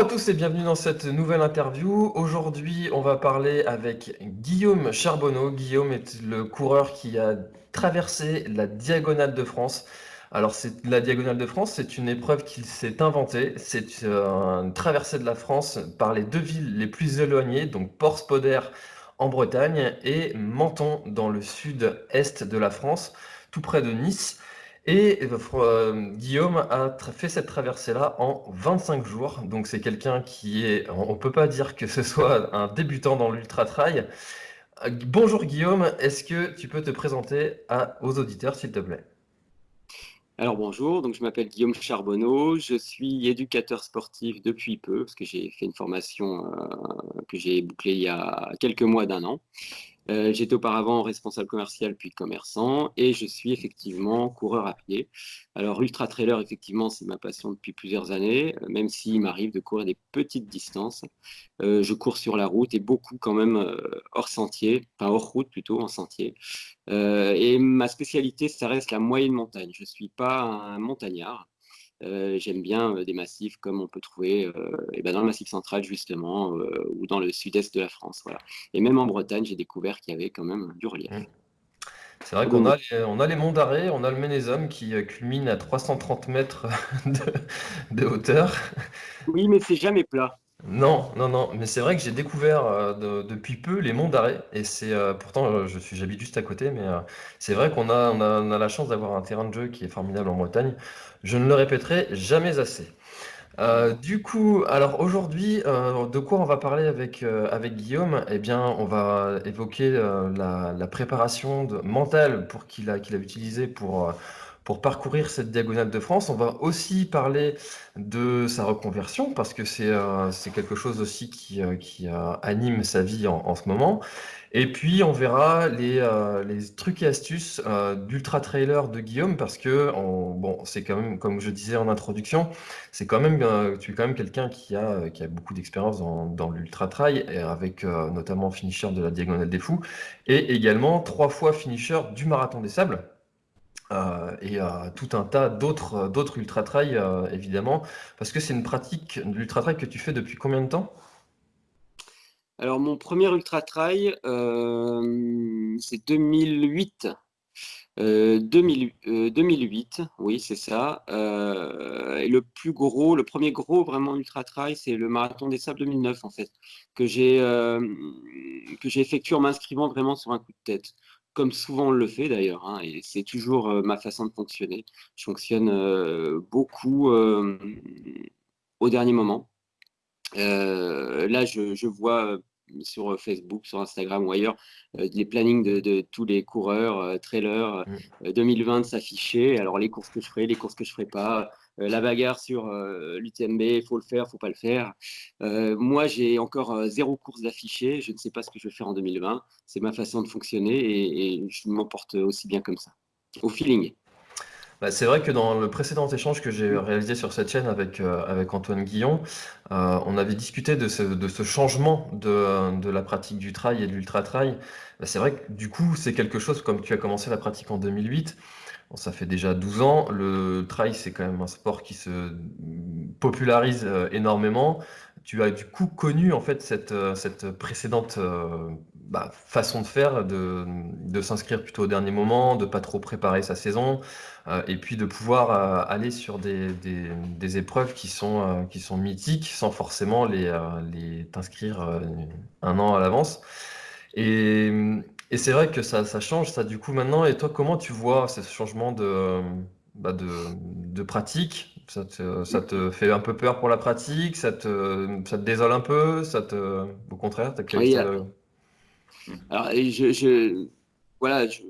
À tous et bienvenue dans cette nouvelle interview. Aujourd'hui, on va parler avec Guillaume Charbonneau. Guillaume est le coureur qui a traversé la Diagonale de France. Alors, c'est la Diagonale de France, c'est une épreuve qu'il s'est inventée. C'est euh, une traversée de la France par les deux villes les plus éloignées, donc Port-Spoder en Bretagne et Menton dans le sud-est de la France, tout près de Nice. Et euh, Guillaume a fait cette traversée-là en 25 jours. Donc c'est quelqu'un qui est, on ne peut pas dire que ce soit un débutant dans l'ultra-trail. Euh, bonjour Guillaume, est-ce que tu peux te présenter aux auditeurs s'il te plaît? Alors bonjour, donc je m'appelle Guillaume Charbonneau, je suis éducateur sportif depuis peu, parce que j'ai fait une formation euh, que j'ai bouclée il y a quelques mois d'un an. Euh, j'étais auparavant responsable commercial puis commerçant et je suis effectivement coureur à pied. Alors ultra trailer, effectivement, c'est ma passion depuis plusieurs années, euh, même s'il m'arrive de courir des petites distances. Euh, je cours sur la route et beaucoup quand même hors sentier, enfin hors route plutôt, en sentier. et ma spécialité, ça reste la moyenne montagne. Je ne suis pas un montagnard. Euh, j'aime bien euh, des massifs comme on peut trouver et euh, eh ben dans le Massif central, justement, ou dans le sud-est de la France. Voilà. Et même en Bretagne, j'ai découvert qu'il y avait quand même du relief. Mmh. C'est vrai qu'on a, les, on a les monts d'Arrée, on a le Ménézum qui culmine à 330 mètres de, de hauteur. Oui, mais c'est jamais plat. Non, non, non, mais c'est vrai que j'ai découvert euh, depuis peu les monts d'Arrée et c'est euh, pourtant euh, je suis j'habite juste à côté, mais c'est vrai qu'on a, on a, la chance d'avoir un terrain de jeu qui est formidable en Bretagne. Je ne le répéterai jamais assez. du coup, alors aujourd'hui, de quoi on va parler avec, avec Guillaume? Eh bien, on va évoquer la, préparation mentale pour qu'il a, qu'il a utilisé pour pour parcourir cette diagonale de France. On va aussi parler de sa reconversion parce que c'est euh, quelque chose aussi qui, euh, euh, anime sa vie en, ce moment. Et puis on verra les, trucs et astuces d'ultra trailer de Guillaume parce que bon, c'est quand même, comme je disais en introduction, c'est quand même, tu es quand même quelqu'un qui a, beaucoup d'expérience dans, dans l'ultra trail avec notamment finisher de la diagonale des fous et également trois fois finisher du marathon des sables. Euh, et euh, tout un tas d'autres euh, d'autres ultra trail évidemment. Parce que c'est une pratique l'ultra trail que tu fais depuis combien de temps? Alors mon premier ultra trail c'est 2008 2008 oui c'est ça. Et le plus gros le premier gros vraiment ultra trail c'est le marathon des sables 2009 en fait que j'ai que j'ai effectué en m'inscrivant vraiment sur un coup de tête comme souvent on le fait d'ailleurs, hein, et c'est toujours euh, ma façon de fonctionner. Je fonctionne euh, beaucoup euh, au dernier moment. là, je, vois sur Facebook, sur Instagram ou ailleurs, les plannings de, tous les coureurs, trailers 2020 s'afficher. Alors les courses que je ferai, les courses que je ferai pas, euh, la bagarre sur euh, l'UTMB, il faut le faire, il faut pas le faire. Euh, moi, j'ai encore zéro course d'affiché. Je ne sais pas ce que je vais faire en 2020. C'est ma façon de fonctionner et, je m'emporte aussi bien comme ça, au feeling. Bah, c'est vrai que dans le précédent échange que j'ai réalisé sur cette chaîne avec, avec Antoine Guillon, on avait discuté de ce, de ce changement de, de, la pratique du trail et de l'ultra-trail. Bah, c'est vrai que du coup, c'est quelque chose, comme tu as commencé la pratique en 2008, ça fait déjà 12 ans. Le trail, c'est quand même un sport qui se popularise euh, énormément. Tu as du coup connu en fait cette, euh, cette précédente euh, bah, façon de faire, de, de s'inscrire plutôt au dernier moment, de pas trop préparer sa saison, et puis de pouvoir aller sur des, des, des épreuves qui sont, qui sont mythiques sans forcément les, les t'inscrire un an à l'avance. Et et c'est vrai que ça, ça change, ça, du coup, maintenant. Et toi, comment tu vois ce changement de, bah, de, de pratique? Ça te, ça te fait un peu peur pour la pratique? Ça te, ça te désole un peu? Ça te, au contraire, t'as Oui, alors, je, je, voilà, je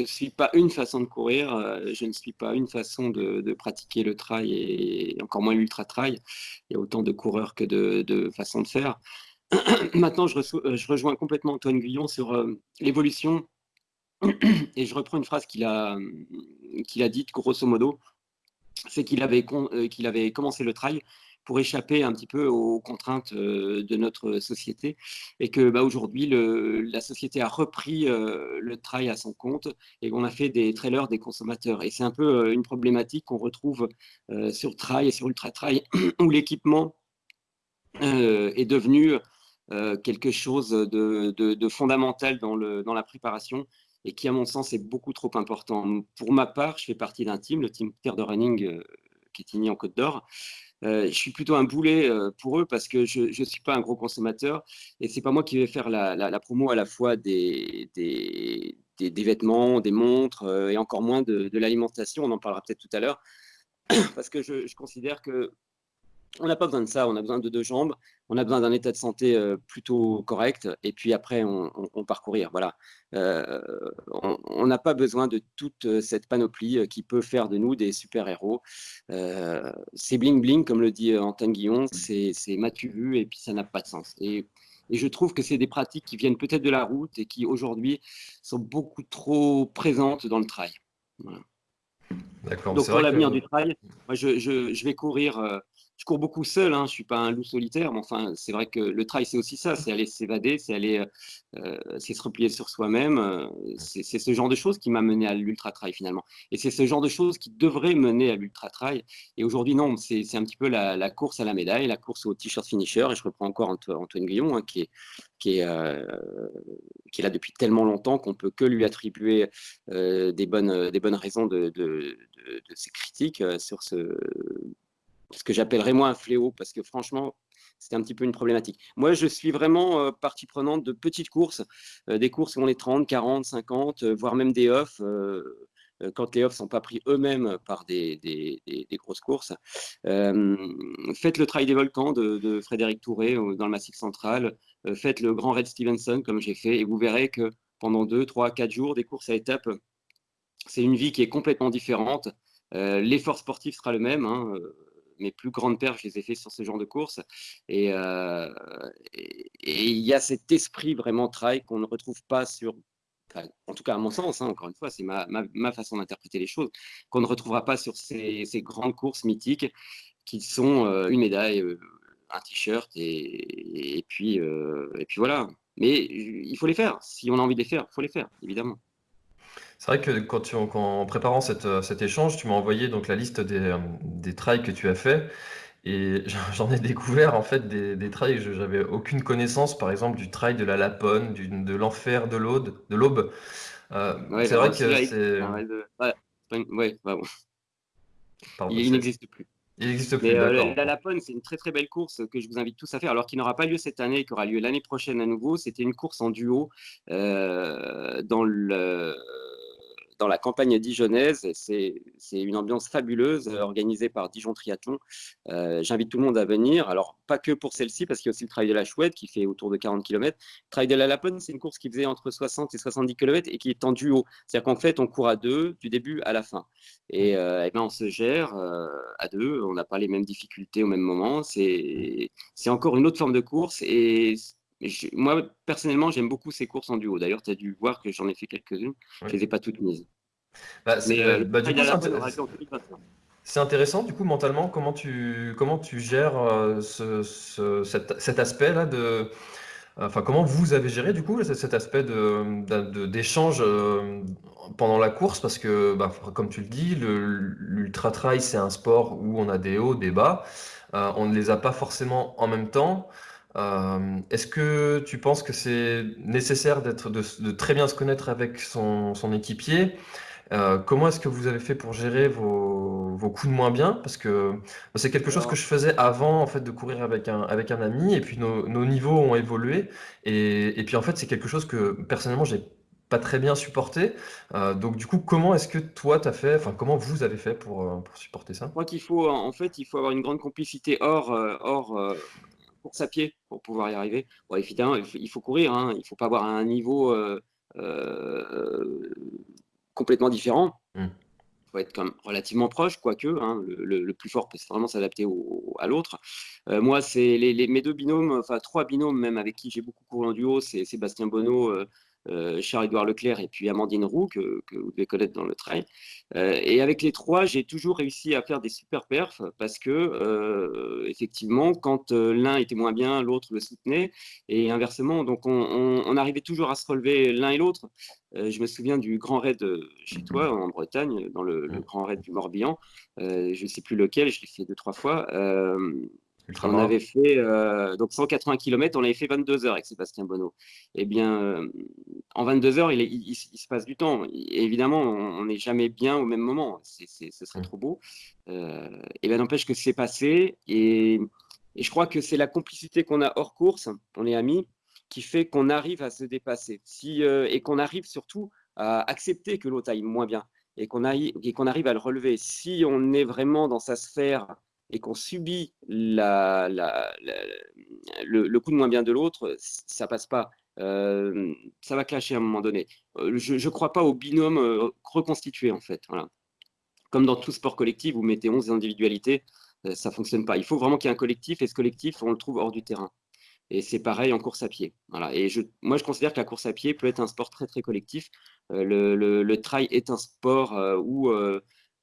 ne suis pas une façon de courir, euh, je ne suis pas une façon de, pratiquer le trail et encore moins l'ultra trail. Il y a autant de coureurs que de, façons de faire. Maintenant, euh, je, rejoins complètement Antoine Guillon sur euh, l'évolution. Et je reprends une phrase qu'il a, qu'il a dite, grosso modo. c'est qu'il avait commencé le trail pour échapper un petit peu aux contraintes de notre société et que bah, aujourd'hui la société a repris le trail à son compte et qu'on a fait des trailers des consommateurs et c'est un peu une problématique qu'on retrouve sur trail et sur ultra trail où l'équipement est devenu quelque chose de, fondamental dans, la préparation et qui, à mon sens, est beaucoup trop important. Pour ma part, je fais partie d'un team, le team Terre de Running, qui est igné en Côte d'Or. Je suis plutôt un boulet pour eux parce que je ne suis pas un gros consommateur et c'est pas moi qui vais faire la, promo à la fois des, vêtements, des montres et encore moins de, l'alimentation. On en parlera peut-être tout à l'heure parce que je considère que on n'a pas besoin de ça, on a besoin de deux jambes, on a besoin d'un état de santé euh, plutôt correct, et puis après, on, parcourir. Voilà. Euh, on n'a pas besoin de toute euh, cette panoplie qui peut faire de nous des super-héros. c'est bling-bling, comme le dit Antoine Guillon, c'est matu vu, et puis ça n'a pas de sens. Et, je trouve que c'est des pratiques qui viennent peut-être de la route et qui aujourd'hui sont beaucoup trop présentes dans le trail. Donc pour l'avenir du trail, moi je, je, vais courir je cours beaucoup seul, hein, je suis pas un loup solitaire, mais enfin, c'est vrai que le trail, c'est aussi ça, c'est aller s'évader, c'est aller, euh, se replier sur soi-même. Euh, c'est ce genre de choses qui m'a mené à l'ultra trail finalement. Et c'est ce genre de choses qui devrait mener à l'ultra trail. Et aujourd'hui, non, c'est un petit peu la, course à la médaille, la course au t-shirt finisher. Et je reprends encore Antoine Guillon, hein, qui est qui est, euh, qui est là depuis tellement longtemps qu'on peut que lui attribuer des, bonnes, des bonnes raisons de, de, de, de ses critiques sur ce, ce que j'appellerais moi un fléau, parce que franchement, c'est un petit peu une problématique. Moi, je suis vraiment euh, partie prenante de petites courses, euh, des courses où on est 30, 40, 50, voire même des offs, euh, quand les offs ne sont pas pris eux-mêmes par des, grosses courses. faites le Trail des Volcans de, de Frédéric Touré dans le Massif Central, faites le Grand Red Stevenson comme j'ai fait, et vous verrez que pendant 2, 3, 4 jours, des courses à étapes, c'est une vie qui est complètement différente. L'effort sportif sera le même. Hein, mes plus grandes perfs, je les ai fait sur ce genre de course. Euh, et il y a cet esprit vraiment trail qu'on ne retrouve pas sur, en tout cas à mon sens, hein, encore une fois, c'est ma, façon d'interpréter les choses, qu'on ne retrouvera pas sur ces, grandes courses mythiques qui sont euh, une médaille, euh, un t-shirt et, puis, et puis voilà. Mais il faut les faire. Si on a envie de les faire, il faut les faire, évidemment. C'est vrai que quand tu, en préparant euh, cet échange, tu m'as envoyé donc la liste des, euh, des trails que tu as fait. Et j'en ai découvert en fait des, des trails que j'avais aucune connaissance, par exemple du trail de la Lapone, du, de l'enfer de l'Aude, de l'Aube. Euh, c'est vrai que c'est. Ouais, bah il n'existe plus. Il n'existe plus. la Lapone, c'est une très très belle course que je vous invite tous à faire, alors qu'il n'aura pas lieu cette année et qui aura lieu l'année prochaine à nouveau. C'était une course en duo dans le dans la campagne dijonnaise. C'est une ambiance fabuleuse euh, organisée par Dijon Triathlon. Euh, j'invite tout le monde à venir. Alors, pas que pour celle-ci, parce qu'il y a aussi le Trail de la Chouette qui fait autour de 40 km. Le Trail de la Lapone, c'est une course qui faisait entre 60 et 70 km et qui est en duo. C'est-à-dire qu'en fait, on court à deux du début à la fin. Et, euh, ben, on se gère à deux. On n'a pas les mêmes difficultés au même moment. C'est encore une autre forme de course. Et moi, personnellement, j'aime beaucoup ces courses en duo. D'ailleurs, tu as dû voir que j'en ai fait quelques-unes. Je ne les ai pas toutes mises. Bah, euh, bah, c'est intéressant, du coup, mentalement, comment tu, comment tu gères euh, ce, cet, aspect-là de. Enfin, comment vous avez géré du coup cet aspect d'échange de, euh, pendant la course? Parce que, bah, comme tu le dis, l'ultra trail c'est un sport où on a des hauts, des bas. on ne les a pas forcément en même temps. Euh, est-ce que tu penses que c'est nécessaire d'être de, très bien se connaître avec son, équipier? Euh, comment est-ce que vous avez fait pour gérer vos, coups de moins bien? Parce que c'est quelque chose que je faisais avant en fait de courir avec un, avec un ami et puis nos, niveaux ont évolué. Et, puis en fait c'est quelque chose que personnellement j'ai pas très bien supporté. Euh, donc du coup comment est-ce que toi tu as fait, enfin comment vous avez fait pour, pour supporter ça? Je crois qu'il faut en fait il faut avoir une grande complicité hors, hors course à pied pour pouvoir y arriver. Bon, évidemment, il faut, courir, hein. il ne faut pas avoir un niveau euh, euh, complètement différent. Il hmm. faut être quand même relativement proche, quoique hein, le, plus fort peut vraiment s'adapter à l'autre. Euh, moi, c'est les, mes deux binômes, enfin trois binômes même avec qui j'ai beaucoup couru en duo, c'est Sébastien Bonneau Charles-Édouard Leclerc et puis Amandine Roux, que, vous devez connaître dans le trail. et avec les trois, j'ai toujours réussi à faire des super perfs parce que, effectivement, quand l'un était moins bien, l'autre le soutenait et inversement. Donc, on, arrivait toujours à se relever l'un et l'autre. je me souviens du grand raid chez toi en Bretagne, dans le, le grand raid du Morbihan. je ne sais plus lequel, je l'ai fait deux, trois fois. On avait fait euh, donc 180 km, on avait fait 22 heures avec Sébastien Bonneau. Eh bien, euh, en 22 heures, il, se passe du temps. évidemment, on n'est jamais bien au même moment. ce serait trop beau. Euh, et bien, n'empêche que c'est passé. Et, je crois que c'est la complicité qu'on a hors course, on est amis, qui fait qu'on arrive à se dépasser. Si, et qu'on arrive surtout à accepter que l'autre aille moins bien et qu'on arrive à le relever. Si on est vraiment dans sa sphère et qu'on subit la, le, coup de moins bien de l'autre, ça passe pas. Euh, ça va clasher à un moment donné. Euh, je ne crois pas au binôme euh, reconstitué, en fait. Comme dans tout sport collectif, vous mettez 11 individualités, ça ne fonctionne pas. Il faut vraiment qu'il y ait un collectif, et ce collectif, on le trouve hors du terrain. Et c'est pareil en course à pied. Voilà. Et moi, je considère que la course à pied peut être un sport très, très collectif. le, le, trail est un sport où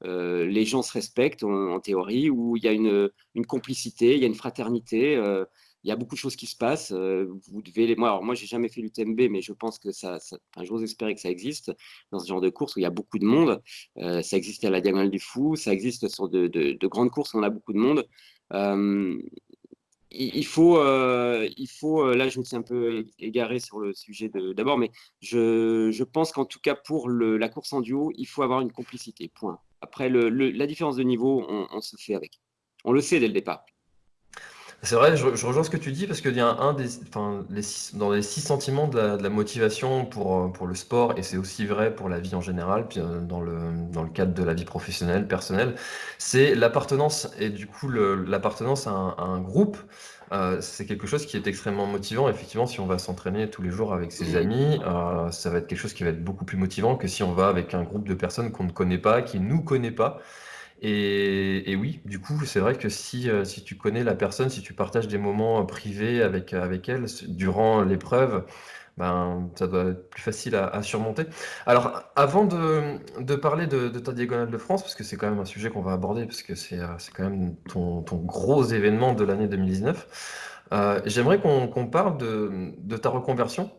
euh, les gens se respectent en, théorie, où il y a une, complicité, il y a une fraternité, euh, il y a beaucoup de choses qui se passent. Euh, vous devez les... Moi, alors moi, j'ai jamais fait l'UTMB, mais je pense que ça, ça... Enfin, j'ose espérer que ça existe dans ce genre de course où il y a beaucoup de monde. ça existe à la Diagonale du Fou, ça existe sur de, de, grandes courses où on a beaucoup de monde il faut, il faut, là je me suis un peu égaré sur le sujet d'abord, mais je, pense qu'en tout cas pour la course en duo, il faut avoir une complicité, point. Après, la différence de niveau, on, se fait avec. On le sait dès le départ. C'est vrai, je, rejoins ce que tu dis parce qu'il y un des, les dans les six sentiments de la, motivation pour, le sport, et c'est aussi vrai pour la vie en général, puis euh, dans le, dans le cadre de la vie professionnelle, personnelle, c'est l'appartenance. Et du coup, l'appartenance à, un groupe, euh, c'est quelque chose qui est extrêmement motivant. Effectivement, si on va s'entraîner tous les jours avec ses amis, euh, ça va être quelque chose qui va être beaucoup plus motivant que si on va avec un groupe de personnes qu'on ne connaît pas, qui ne nous connaît pas. Et, oui, du coup, c'est vrai que si, euh, si tu connais la personne, si tu partages des moments privés avec, avec elle durant l'épreuve, ben, ça doit être plus facile à, surmonter. Alors, avant de, parler de, ta diagonale de France, parce que c'est quand même un sujet qu'on va aborder, parce que c'est euh, quand même ton, gros événement de l'année 2019, euh, j'aimerais qu'on parle de, ta reconversion.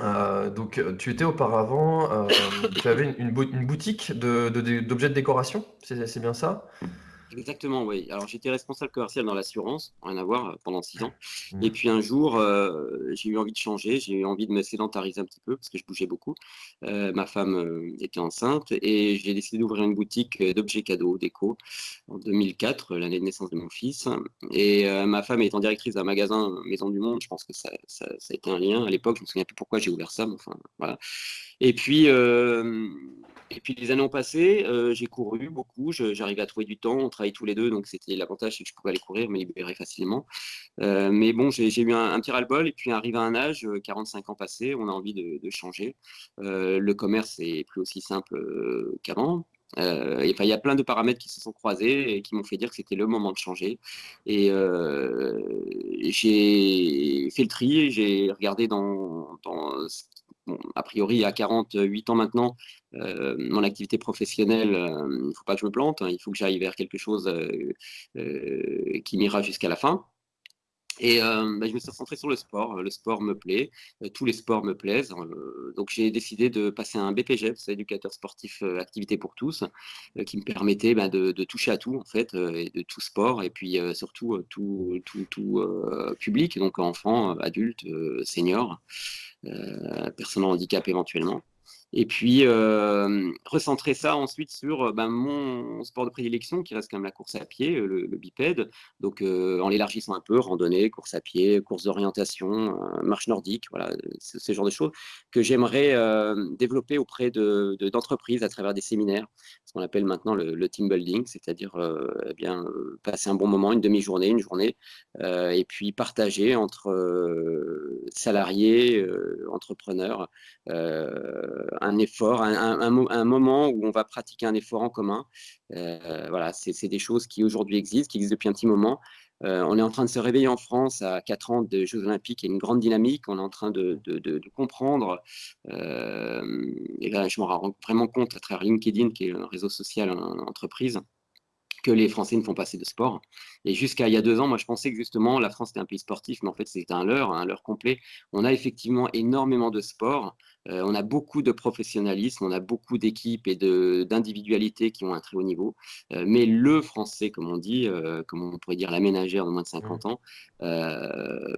Euh, donc, tu étais auparavant, tu avais une, une boutique d'objets de décoration, c'est bien ça? Exactement, oui. Alors j'étais responsable commercial dans l'assurance, rien à voir, euh, pendant six ans. Mmh. Et puis un jour, euh, j'ai eu envie de changer, j'ai eu envie de me sédentariser un petit peu parce que je bougeais beaucoup. Euh, ma femme était enceinte et j'ai décidé d'ouvrir une boutique d'objets cadeaux, déco, en 2004, l'année de naissance de mon fils. Et ma femme étant directrice d'un magasin Maison du Monde, je pense que ça, ça, ça a été un lien. À l'époque, je me souviens plus pourquoi j'ai ouvert ça, mais enfin voilà. Et puis et puis les années ont passé, euh, j'ai couru beaucoup, j'arrivais à trouver du temps, on travaillait tous les deux, donc c'était l'avantage, c'est que je pouvais aller courir, me libérer facilement. Euh, mais bon, j'ai eu un, petit ras-le-bol, et puis arrivé à un âge, 45 euh, ans passés, on a envie de, changer. le commerce est plus aussi simple qu'avant. il y a plein de paramètres qui se sont croisés et qui m'ont fait dire que c'était le moment de changer. Et j'ai fait le tri, j'ai regardé dans, dans a priori, à 48 ans maintenant, euh, mon activité professionnelle, euh, il ne faut pas que je me plante, hein, il faut que j'aille vers quelque chose euh, qui m'ira jusqu'à la fin. Et bah, je me suis concentré sur le sport. Le sport me plaît, tous les sports me plaisent. donc j'ai décidé de passer un BPG, c'est éducateur sportif activité pour tous, qui me permettait bah, de, toucher à tout en fait, et de tout sport, et puis surtout tout, tout, tout public, donc enfants, adultes, seniors. Euh, personnes en handicap éventuellement. Et puis, euh, recentrer ça ensuite sur euh, ben, mon sport de prédilection, qui reste quand même la course à pied, euh, le, bipède. Donc, en l'élargissant un peu, randonnée, course à pied, course d'orientation, marche nordique, voilà, ce genre de choses que j'aimerais développer auprès d'entreprises de, à travers des séminaires, qu'on appelle maintenant le, team building, c'est-à-dire eh bien passer un bon moment, une demi-journée, une journée, et puis partager entre salariés, entrepreneurs, un effort, un, moment où on va pratiquer un effort en commun. Euh, voilà, c'est des choses qui aujourd'hui existent, qui existent depuis un petit moment. On est en train de se réveiller en France à 4 ans des Jeux Olympiques. A une grande dynamique. On est en train de, comprendre. et là, je me rends vraiment compte à travers LinkedIn, qui est un réseau social en entreprise, que les Français ne font pas assez de sport. Et jusqu'à il y a deux ans, moi, je pensais que justement, la France était un pays sportif, mais en fait, c'était un leurre, un leurre complet. On a effectivement énormément de sport. Euh, on a beaucoup de professionnalisme, on a beaucoup d'équipes et d'individualités qui ont un très haut niveau. Euh, mais le Français, comme on dit, euh, comme on pourrait dire la ménagère de moins de 50 mmh. ans,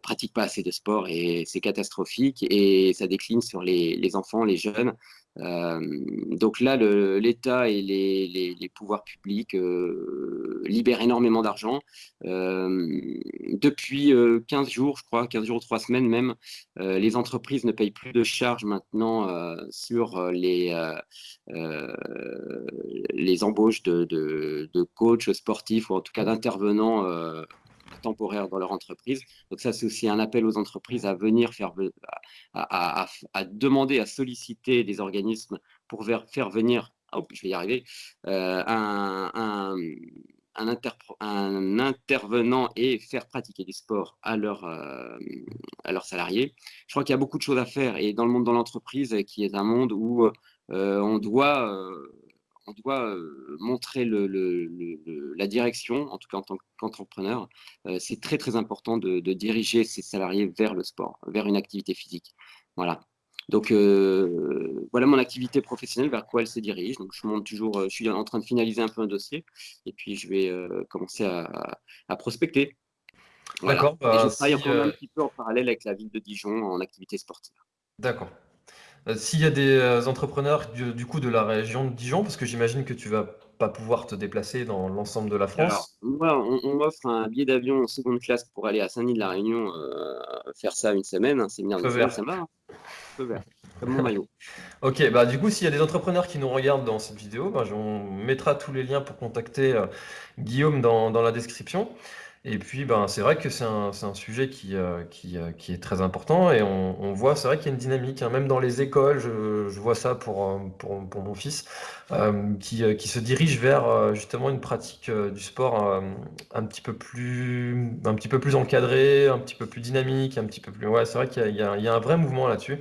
pratique pas assez de sport et c'est catastrophique et ça décline sur les, les enfants, les jeunes. Euh, donc là, l'État et les, pouvoirs publics euh, libèrent énormément d'argent. Euh, depuis 15 jours, je crois, 15 jours ou 3 semaines même, les entreprises ne payent plus de charges maintenant sur les, les embauches de, de, de, coachs sportifs ou en tout cas d'intervenants temporaire dans leur entreprise. Donc ça, c'est aussi un appel aux entreprises à venir faire, à, demander, à solliciter des organismes pour faire venir, oh, je vais y arriver, euh, un, un, un, intervenant et faire pratiquer du sport euh, à leurs salariés. Je crois qu'il y a beaucoup de choses à faire et dans le monde de l'entreprise, qui est un monde où euh, on doit on doit montrer la direction, en tout cas en tant qu'entrepreneur. c'est très très important de, diriger ses salariés vers le sport, vers une activité physique. Voilà. Donc voilà mon activité professionnelle, vers quoi elle se dirige. Donc je monte toujours, je suis en train de finaliser un peu un dossier, et puis je vais commencer à, prospecter. D'accord. Bah, je travaille encore un petit peu en parallèle avec la ville de Dijon en activité sportive. D'accord. Euh, s'il y a des euh, entrepreneurs du, coup de la région de Dijon, parce que j'imagine que tu vas pas pouvoir te déplacer dans l'ensemble de la France. moi, on, m'offre un billet d'avion en seconde classe pour aller à Saint-Denis de la Réunion, euh, faire ça une semaine, un séminaire de ça va. Hein. vert, comme mon maillot. Ok, bah du coup, s'il y a des entrepreneurs qui nous regardent dans cette vidéo, bah, on mettra tous les liens pour contacter Guillaume dans, dans la description. Et puis, ben, c'est vrai que c'est un, c'est un sujet qui, euh, qui, euh, qui est très important et on, on voit, c'est vrai qu'il y a une dynamique, hein. même dans les écoles, je, je vois ça pour, euh, pour, pour mon fils, qui, qui se dirige vers justement une pratique du sport un petit peu plus, un petit peu plus encadrée, un petit peu plus dynamique, un petit peu plus. Ouais, c'est vrai qu'il y y a, il y a un vrai mouvement là-dessus.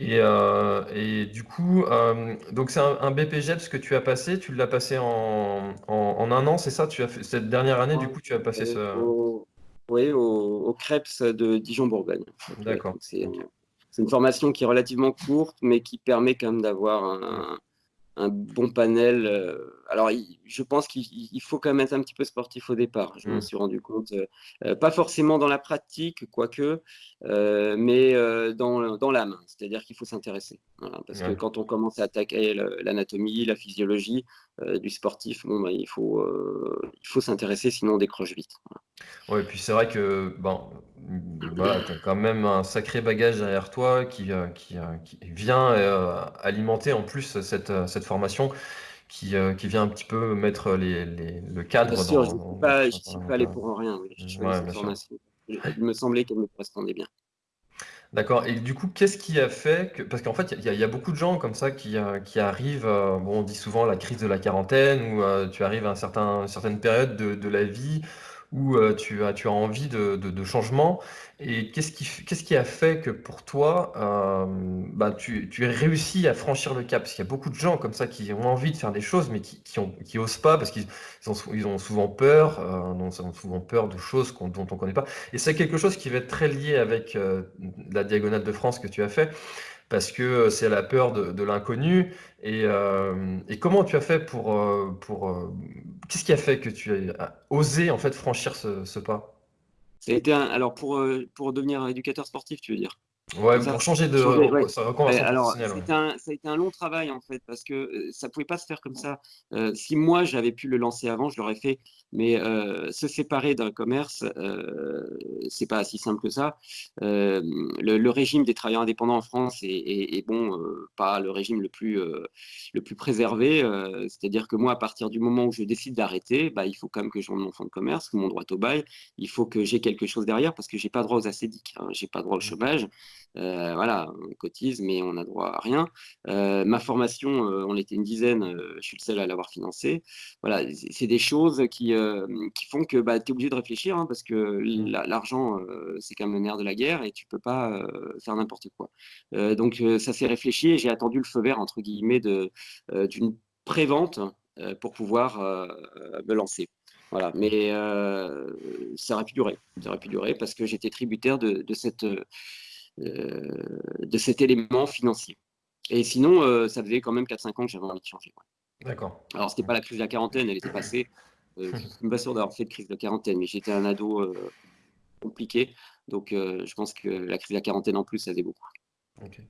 Et, euh, et, du coup, euh, donc c'est un, un BPGEPS que tu as passé, tu l'as passé en, en, un an, c'est ça? Tu as fait cette dernière année, du coup, tu as passé ce. oui, au, au CREPS de Dijon-Bourgogne. D'accord. C'est une formation qui est relativement courte, mais qui permet quand même d'avoir un, un bon panel. Euh, alors, je pense qu'il faut quand même être un petit peu sportif au départ. Je me mmh. suis rendu compte, euh, euh, pas forcément dans la pratique, quoique, mais dans, dans l'âme. C'est-à-dire qu'il faut s'intéresser. parce que quand on commence à attaquer l'anatomie, la physiologie du sportif, bon, bah, il faut, il faut s'intéresser, sinon on décroche vite. Ouais, et puis c'est vrai que voilà, tu as quand même un sacré bagage derrière toi qui, euh, qui, euh, qui vient euh, alimenter en plus cette, cette formation qui, qui vient un petit peu mettre les, les- le cadre Bien sûr, je ne suis pas, allé pour rien. oui. Il me semblait qu'elle me correspondait bien. D'accord. Et du coup, qu'est-ce qui a fait que... Parce qu'en fait, il y, a beaucoup de gens comme ça qui, qui arrivent, bon, on dit souvent la crise de la quarantaine, où tu arrives à un certain, une certaine période de, de la vie où euh, tu as, tu as envie de, de, changement. Et qu'est-ce qui, qu'est-ce qui a fait que pour toi, euh, bah, tu, tu as réussi à franchir le cap? Parce qu'il y a beaucoup de gens comme ça qui ont envie de faire des choses, mais qui, qui, osent pas parce qu'ils ont, ils ont souvent peur, euh, ils ont souvent peur de choses dont on connaît pas. Et c'est quelque chose qui va être très lié avec la diagonale de France que tu as fait parce que c'est la peur de, l'inconnu. Et, et, comment tu as fait pour... pour Qu'est-ce qui a fait que tu as osé en fait franchir ce, pas? Ça alors pour, pour devenir éducateur sportif, tu veux dire? Ouais, pour changer de alors, ça a été un long travail en fait, parce que euh, ça pouvait pas se faire comme ça. Euh, si moi j'avais pu le lancer avant, je l'aurais fait. Mais euh, se séparer d'un commerce, euh, c'est pas si simple que ça. Le, régime des travailleurs indépendants en France est, bon, pas le régime le plus le plus préservé. C'est-à-dire que moi, à partir du moment où je décide d'arrêter, bah, il faut quand même que je rende mon fonds de commerce, mon droit au bail. Il faut que j'ai quelque chose derrière parce que j'ai pas droit aux acédiques, hein, j'ai pas droit au mmh. Chômage. voilà, on cotise, mais on n'a droit à rien. ma formation, on était une dizaine, je suis le seul à l'avoir financée. Voilà, c'est des choses qui, qui font que bah, tu es obligé de réfléchir, hein, parce que mmh. l'argent, c'est quand même le nerf de la guerre et tu peux pas faire n'importe quoi. donc ça s'est réfléchi et j'ai attendu le feu vert, entre guillemets, d'une prévente pour pouvoir me lancer. Voilà, mais euh, ça aurait pu durer. Ça aurait pu durer parce que j'étais tributaire de, cette, euh, de cet élément financier. Et sinon, euh, ça faisait quand même 4-5 ans que j'avais envie de changer. D'accord. Alors, c'était pas la crise de la quarantaine, elle était passée. je ne suis pas sûr d'avoir fait de crise de la quarantaine, mais j'étais un ado compliqué. Donc, je pense que la crise de la quarantaine en plus, ça faisait beaucoup. Ok.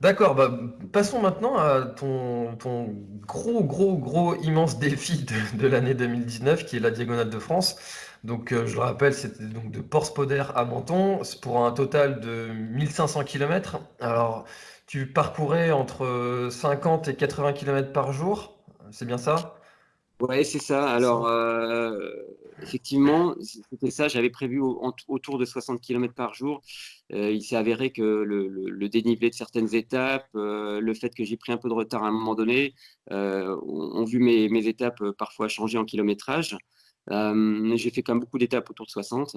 D'accord, bah, passons maintenant à ton, ton gros, gros, gros, immense défi de, l'année 2019, qui est la Diagonale de France. Donc, euh, je le rappelle, c'était donc de Port-Spoder à Menton, pour un total de 1500 km. Alors, tu parcourais entre 50 et 80 km par jour, c'est bien ça? Ouais, c'est ça. Alors, euh, effectivement, c'était ça. J'avais prévu autour de 60 km par jour. Euh, il s'est avéré que le, dénivelé de certaines étapes, euh, le fait que j'ai pris un peu de retard à un moment donné, euh, ont, vu mes, étapes parfois changer en kilométrage. J'ai fait quand même beaucoup d'étapes autour de 60.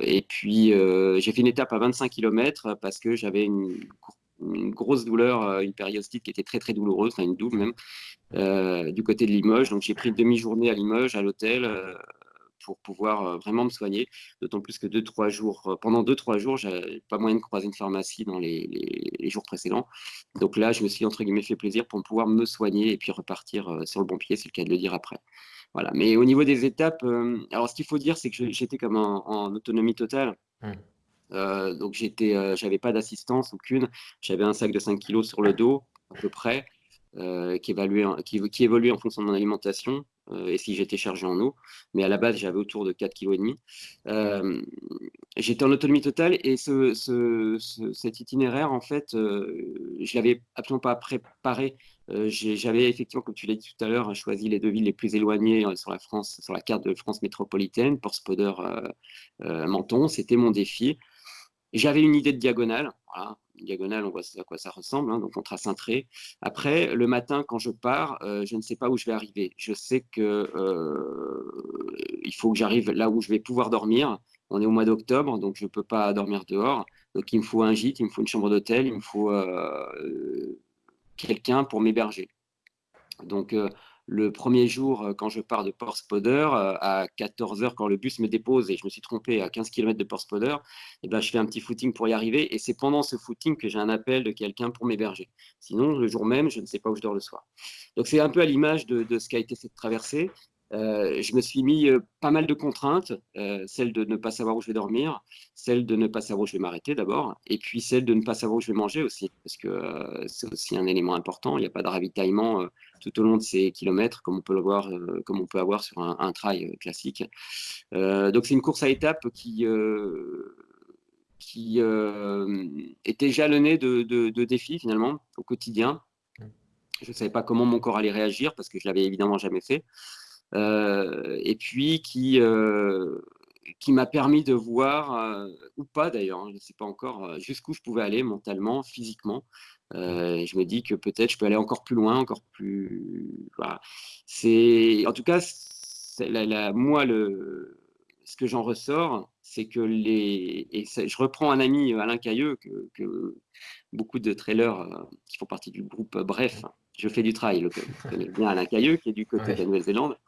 et puis, j'ai fait une étape à 25 km parce que j'avais une, grosse douleur, une périostite qui était très très douloureuse, enfin une double même, du côté de Limoges. Donc j'ai pris une demi-journée à Limoges, à l'hôtel, pour pouvoir euh, vraiment me soigner. D'autant plus que deux, trois jours, euh, pendant deux, trois jours, j'avais pas moyen de croiser une pharmacie dans les, les, jours précédents. Donc là, je me suis entre guillemets fait plaisir pour pouvoir me soigner et puis repartir euh, sur le bon pied, c'est le cas de le dire après. Voilà. Mais au niveau des étapes, alors ce qu'il faut dire, c'est que j'étais comme en, autonomie totale. Mmh. donc j'étais, j'avais pas d'assistance aucune. J'avais un sac de 5 kilos sur le dos à peu près. qui, évaluait, qui, qui, évoluait en fonction de mon alimentation. Euh, et si j'étais chargé en eau. Mais à la base, j'avais autour de 4,5 kg. Euh, j'étais en autonomie totale et ce, cet itinéraire, en fait, euh, je ne l'avais absolument pas préparé. J'avais effectivement, comme tu l'as dit tout à l'heure, choisi les deux villes les plus éloignées sur la France, sur la carte de France métropolitaine, Port Spoder, Menton. C'était mon défi. J'avais une idée de diagonale. Voilà diagonale, on voit à quoi ça ressemble, hein, donc on trace un trait. Après, le matin, quand je pars, euh, je ne sais pas où je vais arriver. Je sais que euh, il faut que j'arrive là où je vais pouvoir dormir. On est au mois d'octobre, donc je ne peux pas dormir dehors. Donc il me faut un gîte, il me faut une chambre d'hôtel, il me faut euh, quelqu'un pour m'héberger. Donc le premier jour, euh, quand je pars de Port Spoder, euh, à 14h, quand le bus me dépose et je me suis trompé à 15 km de Port Spoder, eh ben, je fais un petit footing pour y arriver. Et c'est pendant ce footing que j'ai un appel de quelqu'un pour m'héberger. Sinon, le jour même, je ne sais pas où je dors le soir. Donc, c'est un peu à l'image de, de, ce qu'a été cette traversée. Euh, je me suis mis euh, pas mal de contraintes, euh, celle de ne pas savoir où je vais dormir, celle de ne pas savoir où je vais m'arrêter d'abord, et puis celle de ne pas savoir où je vais manger aussi, parce que c'est aussi un élément important. Il n'y a pas de ravitaillement tout au long de ces kilomètres, comme on peut le voir, comme on peut avoir sur un, trail classique. donc c'est une course à étapes qui qui était jalonnée de, de, défis finalement au quotidien. Mmh. Je ne savais pas comment mon corps allait réagir parce que je l'avais évidemment jamais fait. Euh, et puis qui, euh, qui m'a permis de voir, euh, ou pas d'ailleurs, hein, je ne sais pas encore, jusqu'où je pouvais aller mentalement, physiquement. je me dis que peut-être je peux aller encore plus loin, encore plus. Voilà. C'est, en tout cas, la, moi, le, ce que j'en ressors, c'est que les. Et je reprends un ami, Alain Cailleux, que, que beaucoup de trailers qui font partie du groupe Bref, je fais du trail, je connais bien Alain Cailleux, qui est du côté de la Nouvelle-Zélande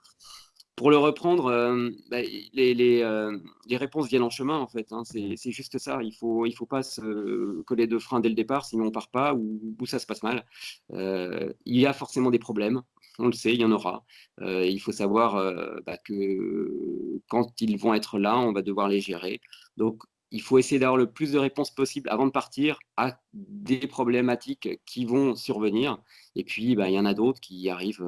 pour le reprendre, euh, bah, les, euh, les, réponses viennent en chemin, en fait. Hein. c'est juste ça. Il ne faut, il faut pas se coller de frein dès le départ, sinon on ne part pas ou, ça se passe mal. Euh, il y a forcément des problèmes. On le sait, il y en aura. il faut savoir bah, que quand ils vont être là, on va devoir les gérer. Donc, il faut essayer d'avoir le plus de réponses possible avant de partir à des problématiques qui vont survenir. Et puis, bah, il y en a d'autres qui arrivent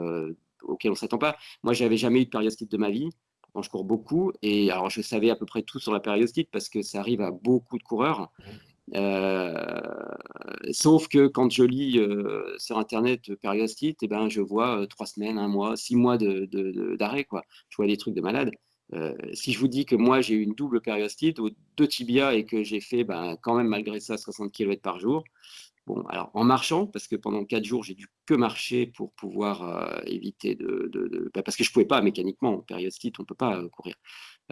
auquel on ne s'attend pas. Moi, j'avais jamais eu de périostite de ma vie. Quand je cours beaucoup, et alors je savais à peu près tout sur la périostite parce que ça arrive à beaucoup de coureurs. Euh, sauf que quand je lis euh, sur internet périostite, et eh ben, je vois euh, trois semaines, un mois, six mois d'arrêt. De, quoi. Je vois des trucs de malade. si je vous dis que moi j'ai eu une double périostite deux tibias et que j'ai fait ben, quand même malgré ça 60 km par jour, Alors en marchant, parce que pendant quatre jours, j'ai dû que marcher pour pouvoir euh, éviter de, bah, parce que je pouvais pas mécaniquement, en périostite, on peut pas euh, courir.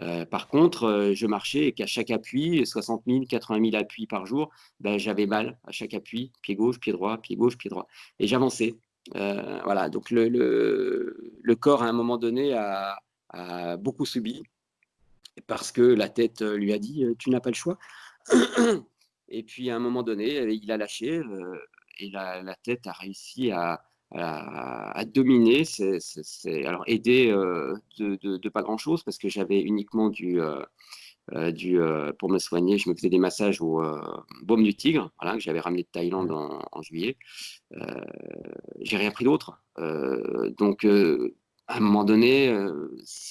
Euh, par contre, je marchais et qu'à chaque appui, 60 000, 80 000 appuis par jour, ben, j'avais mal à chaque appui, pied gauche, pied droit, pied gauche, pied droit. Et j'avançais. voilà, donc le, le, corps, à un moment donné, a, a beaucoup subi parce que la tête lui a dit, tu n'as pas le choix. Et puis à un moment donné, euh, il a lâché euh, et la, tête a réussi à, dominer. C'est alors aidé euh, de, pas grand chose parce que j'avais uniquement du, pour me soigner, je me faisais des massages au baume du tigre, que j'avais ramené de Thaïlande en, en juillet. J'ai rien pris d'autre. donc à un moment donné,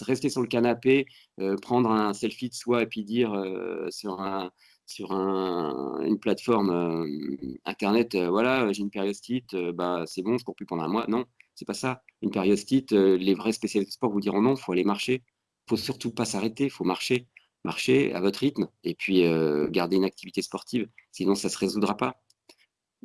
rester sur le canapé, prendre un selfie de soi et puis dire sur un sur une plateforme euh, internet, euh, voilà, j'ai une périostite, euh, bah, c'est bon, je cours plus pendant un mois. Non, c'est pas ça. Une périostite, les vrais spécialistes de sport vous diront non, il faut aller marcher. Il faut surtout pas s'arrêter, il faut marcher. Marcher à votre rythme et puis garder une activité sportive, sinon ça se résoudra pas.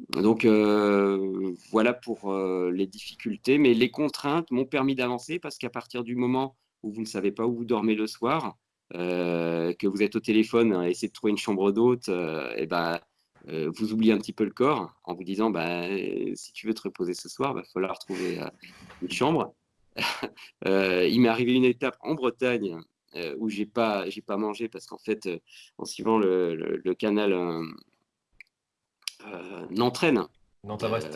Donc voilà pour les difficultés, mais les contraintes m'ont permis d'avancer parce qu'à partir du moment où vous ne savez pas où vous dormez le soir, euh, que vous êtes au téléphone à essayer de trouver une chambre d'hôte, et euh, eh ben, euh, vous oubliez un petit peu le corps en vous disant bah, si tu veux te reposer ce soir, il va falloir trouver une chambre. il m'est arrivé une étape en Bretagne où j'ai pas j'ai pas mangé parce qu'en fait en suivant le, le, canal Nantes-Rennes Brest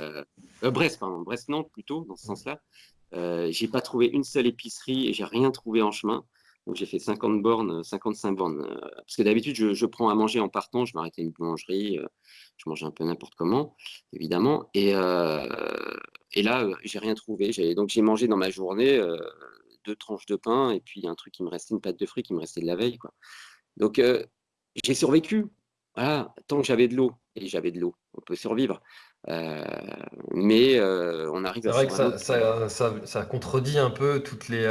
Brest pardon Brest Nantes plutôt dans ce sens-là j'ai pas trouvé une seule épicerie et j'ai rien trouvé en chemin donc j'ai fait 50 bornes, 55 bornes. Euh, parce que d'habitude, je, prends à manger en partant, je m'arrêtais à une boulangerie, euh, je mangeais un peu n'importe comment, évidemment. Et, euh, et là, j'ai rien trouvé. Donc j'ai mangé dans ma journée deux tranches de pain et puis un truc qui me restait, une pâte de fruits qui me restait de la veille. Quoi. Donc j'ai survécu. Voilà, tant que j'avais de l'eau, et j'avais de l'eau, on peut survivre. mais on arrive à. C'est vrai que ça, ça, ça, ça, contredit un peu toutes les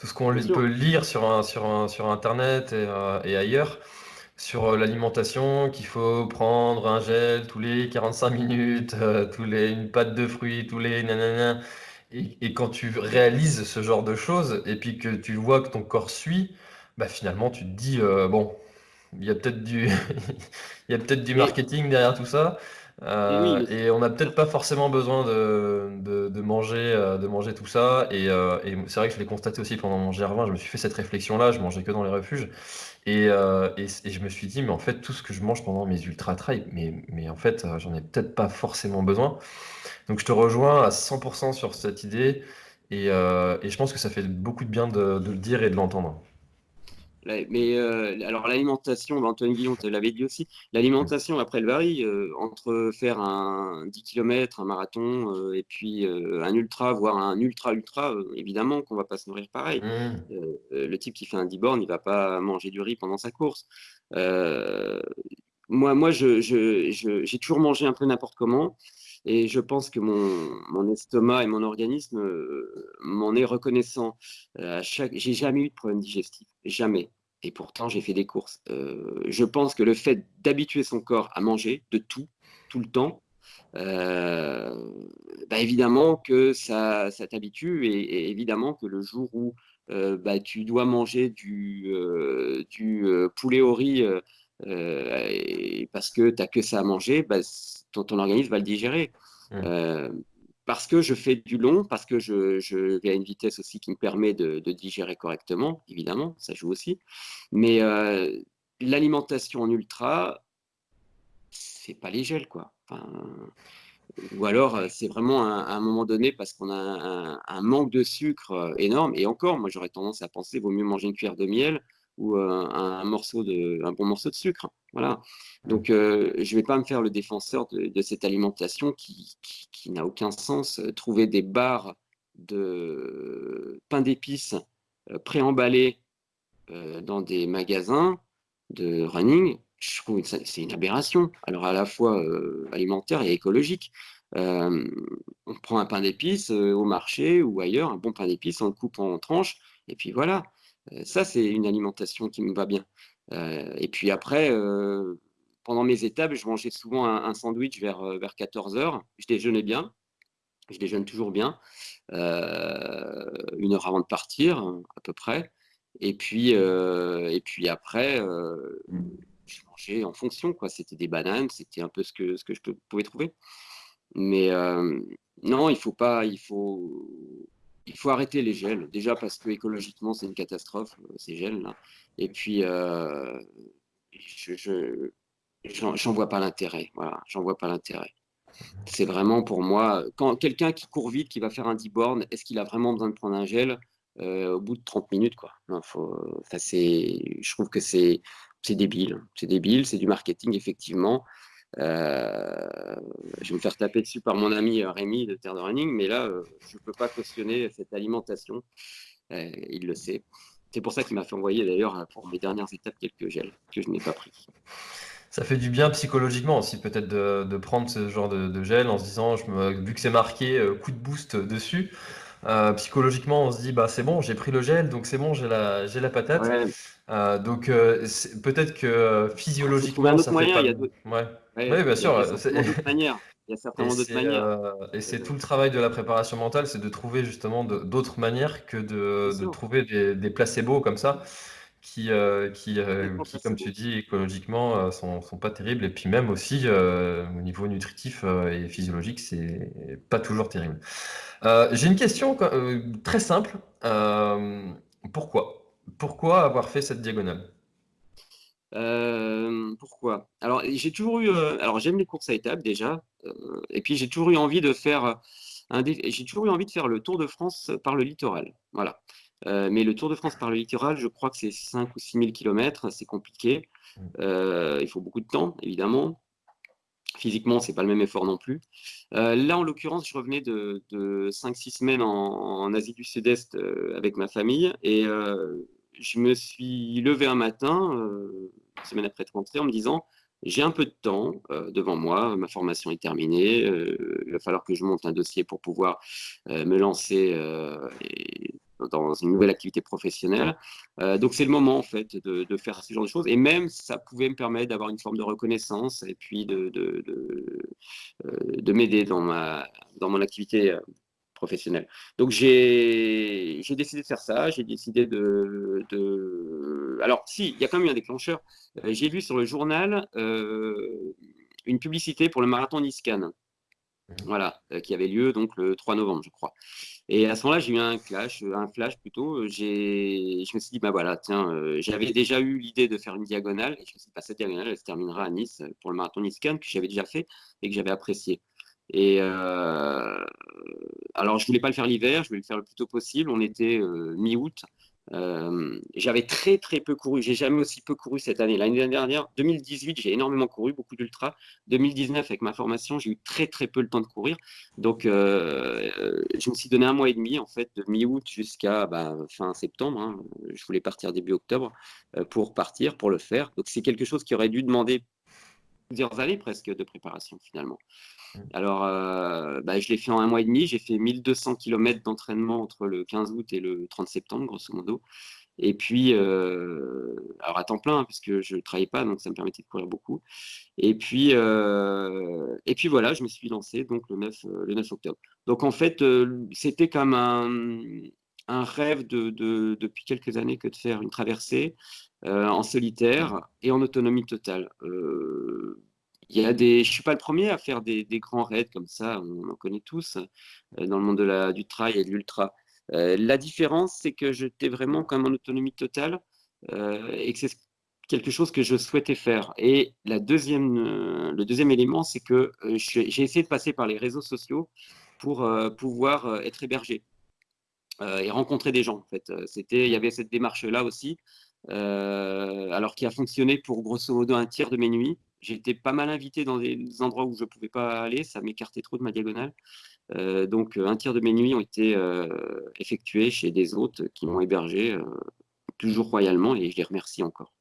tout ce qu'on peut lire sur, un, sur, un, sur Internet et, euh, et ailleurs sur euh, l'alimentation, qu'il faut prendre un gel tous les 45 minutes, euh, tous les, une pâte de fruits, tous les nanana. Et, et quand tu réalises ce genre de choses, et puis que tu vois que ton corps suit, bah finalement tu te dis, bon, il y a peut-être du, il y a peut-être du marketing derrière tout ça. Euh, et on n'a peut-être pas forcément besoin de, de, manger, euh, de manger tout ça. Et, euh, et c'est vrai que je l'ai constaté aussi pendant mon GR20, je me suis fait cette réflexion-là, je mangeais que dans les refuges. Et, et, et, je me suis dit, mais en fait, tout ce que je mange pendant mes ultra-trails, mais, mais en fait, j'en ai peut-être pas forcément besoin. Donc je te rejoins à 100% sur cette idée. Et, et je pense que ça fait beaucoup de bien de, de le dire et de l'entendre. Mais euh, alors l'alimentation, Antoine Guillon te l'avait dit aussi, l'alimentation après elle varie euh, entre faire un 10 km, un marathon euh, et puis un ultra, voire un ultra ultra, évidemment qu'on va pas se nourrir pareil. Mmh. le type qui fait un 10 bornes, il va pas manger du riz pendant sa course. moi, moi, je, j'ai toujours mangé un peu n'importe comment. Et je pense que mon, mon estomac et mon organisme euh, m'en est reconnaissant. Euh, chaque... J'ai jamais eu de problème digestif, jamais. Et pourtant, j'ai fait des courses. Euh, je pense que le fait d'habituer son corps à manger de tout, tout le temps, bah évidemment que ça, ça t'habitue et, évidemment que le jour où bah, tu dois manger du, du poulet au riz parce que tu n'as que ça à manger, bah, ton, organisme va le digérer. Mmh. Euh, parce que je fais du long, parce que je, vais à une vitesse aussi qui me permet de, digérer correctement, évidemment, ça joue aussi. Mais euh, l'alimentation en ultra, c'est pas les gels, quoi. ou alors, euh, c'est vraiment à, un moment donné parce qu'on a un, un, manque de sucre énorme. Et encore, moi, j'aurais tendance à penser, vaut mieux manger une cuillère de miel ou euh, un, morceau de, un bon morceau de sucre. Voilà. Donc, euh, je ne vais pas me faire le défenseur de, cette alimentation qui, qui, n'a aucun sens. Trouver des barres de pain d'épices euh, préemballés dans des magasins de running, je trouve que c'est une aberration. Alors, à la fois alimentaire et écologique. on prend un pain d'épices au marché ou ailleurs, un bon pain d'épices, on le coupe en tranches, et puis voilà. Ça, c'est une alimentation qui me va bien. et puis après, pendant mes étapes, je mangeais souvent un, sandwich vers, vers 14 heures. Je déjeunais bien. Je déjeune toujours bien, une heure avant de partir, à peu près. Et puis, et puis après, je mangeais en fonction. quoi. C'était des bananes, c'était un peu ce que, ce que je pouvais trouver. Mais non, il faut pas, il faut, il faut arrêter les gels. Déjà parce que écologiquement, c'est une catastrophe, ces gels-là. Et puis, je, j'en vois pas l'intérêt. Voilà, j'en vois pas l'intérêt. C'est vraiment pour moi, quand quelqu'un qui court vite, qui va faire un 10 bornes, est-ce qu'il a vraiment besoin de prendre un gel au bout de 30 minutes quoi? Faut, Je trouve que c'est débile. C'est débile, c'est du marketing, effectivement. Euh, je vais me faire taper dessus par mon ami euh, Rémi de Terre de Running, mais là, euh, je ne peux pas cautionner cette alimentation. il le sait. C'est pour ça qu'il m'a fait envoyer d'ailleurs pour mes dernières étapes quelques gels que je n'ai pas pris. Ça fait du bien psychologiquement aussi peut-être de, prendre ce genre de, gel en se disant, vu que c'est marqué coup de boost dessus, psychologiquement on se dit bah c'est bon j'ai pris le gel donc c'est bon j'ai la, j'ai la patate. donc peut-être que physiologiquement ça fait pas... Ouais. Oui, bien sûr. Il y a certainement d'autres manières. Euh, et c'est tout le travail de la préparation mentale, c'est de trouver justement d'autres manières que de, de trouver des, des, placebos comme ça, qui, euh, qui, euh, qui, comme tu dis, écologiquement, sont, sont pas terribles. Et puis même aussi, au niveau nutritif et physiologique, c'est pas toujours terrible. J'ai une question très simple. pourquoi? Pourquoi avoir fait cette diagonale? Euh, pourquoi? Alors, j'ai toujours eu, euh, alors j'aime les courses à étapes déjà, euh, et puis j'ai toujours eu envie de faire un j'ai toujours eu envie de faire le Tour de France par le littoral. Voilà. Mais le Tour de France par le littoral, je crois que c'est 5 ou 6 000 km, c'est compliqué. Mmh. il faut beaucoup de temps, évidemment. Physiquement, c'est pas le même effort non plus. là, en l'occurrence, je revenais de, 5-6 semaines en, Asie du Sud-Est avec ma famille et je me suis levé un matin, euh, une semaine après être rentré, en me disant j'ai un peu de temps euh, devant moi, ma formation est terminée, euh, il va falloir que je monte un dossier pour pouvoir me lancer dans une nouvelle activité professionnelle. donc c'est le moment en fait de, faire ce genre de choses et même ça pouvait me permettre d'avoir une forme de reconnaissance et puis de, de m'aider dans, ma, dans mon activité professionnel. Donc j'ai décidé de faire ça, j'ai décidé de, Alors si, il y a quand même eu un déclencheur. Euh, j'ai vu sur le journal euh, une publicité pour le marathon Niscan. Mhm. Voilà, euh, qui avait lieu donc le 3 novembre, je crois. Et à ce moment-là, j'ai eu un clash, un flash plutôt. J'ai, je me suis dit, bah voilà, tiens, j'avais déjà eu l'idée de faire une diagonale. Et je me suis dit, bah, cette diagonale, elle se terminera à Nice pour le marathon Niscan que j'avais déjà fait et que j'avais apprécié. Et euh, alors, je voulais pas le faire l'hiver, je voulais le faire le plus tôt possible. On était euh, mi-août. Euh, j'avais très très peu couru, j'ai jamais aussi peu couru cette année. L'année dernière, 2018, j'ai énormément couru, beaucoup d'ultra. 2019, avec ma formation, j'ai eu très très peu le temps de courir. Donc, je me suis donné un mois et demi en fait, de mi-août jusqu'à bah, fin septembre. Hein. Je voulais partir début octobre pour partir, pour le faire. Donc, c'est quelque chose qui aurait dû demander plusieurs années presque de préparation finalement. Mmh. Alors, euh, bah, je l'ai fait en un mois et demi. J'ai fait 1200 km d'entraînement entre le 15 août et le 30 septembre, grosso modo. Et puis, euh, alors à temps plein, hein, parce que je ne travaillais pas, donc ça me permettait de courir beaucoup. Et puis, euh, et puis voilà, je me suis lancé donc le 9, le 9 octobre. Donc en fait, c'était comme un, un rêve de, depuis quelques années que de faire une traversée en solitaire et en autonomie totale. Il y a des, je suis pas le premier à faire des, grands raids comme ça, on en connaît tous euh, dans le monde de la, du trail et de l'ultra. Euh, la différence, c'est que j'étais vraiment comme en autonomie totale euh, et que c'est quelque chose que je souhaitais faire. Et la deuxième, le deuxième élément, c'est que j'ai essayé de passer par les réseaux sociaux pour pouvoir être hébergé et rencontrer des gens. En fait, il y avait cette démarche-là aussi, alors qui a fonctionné pour grosso modo un tiers de mes nuits. Été pas mal invité dans des endroits où je ne pouvais pas aller, ça m'écartait trop de ma diagonale. Euh, donc un tiers de mes nuits ont été euh, effectuées chez des hôtes qui m'ont hébergé euh, toujours royalement et je les remercie encore.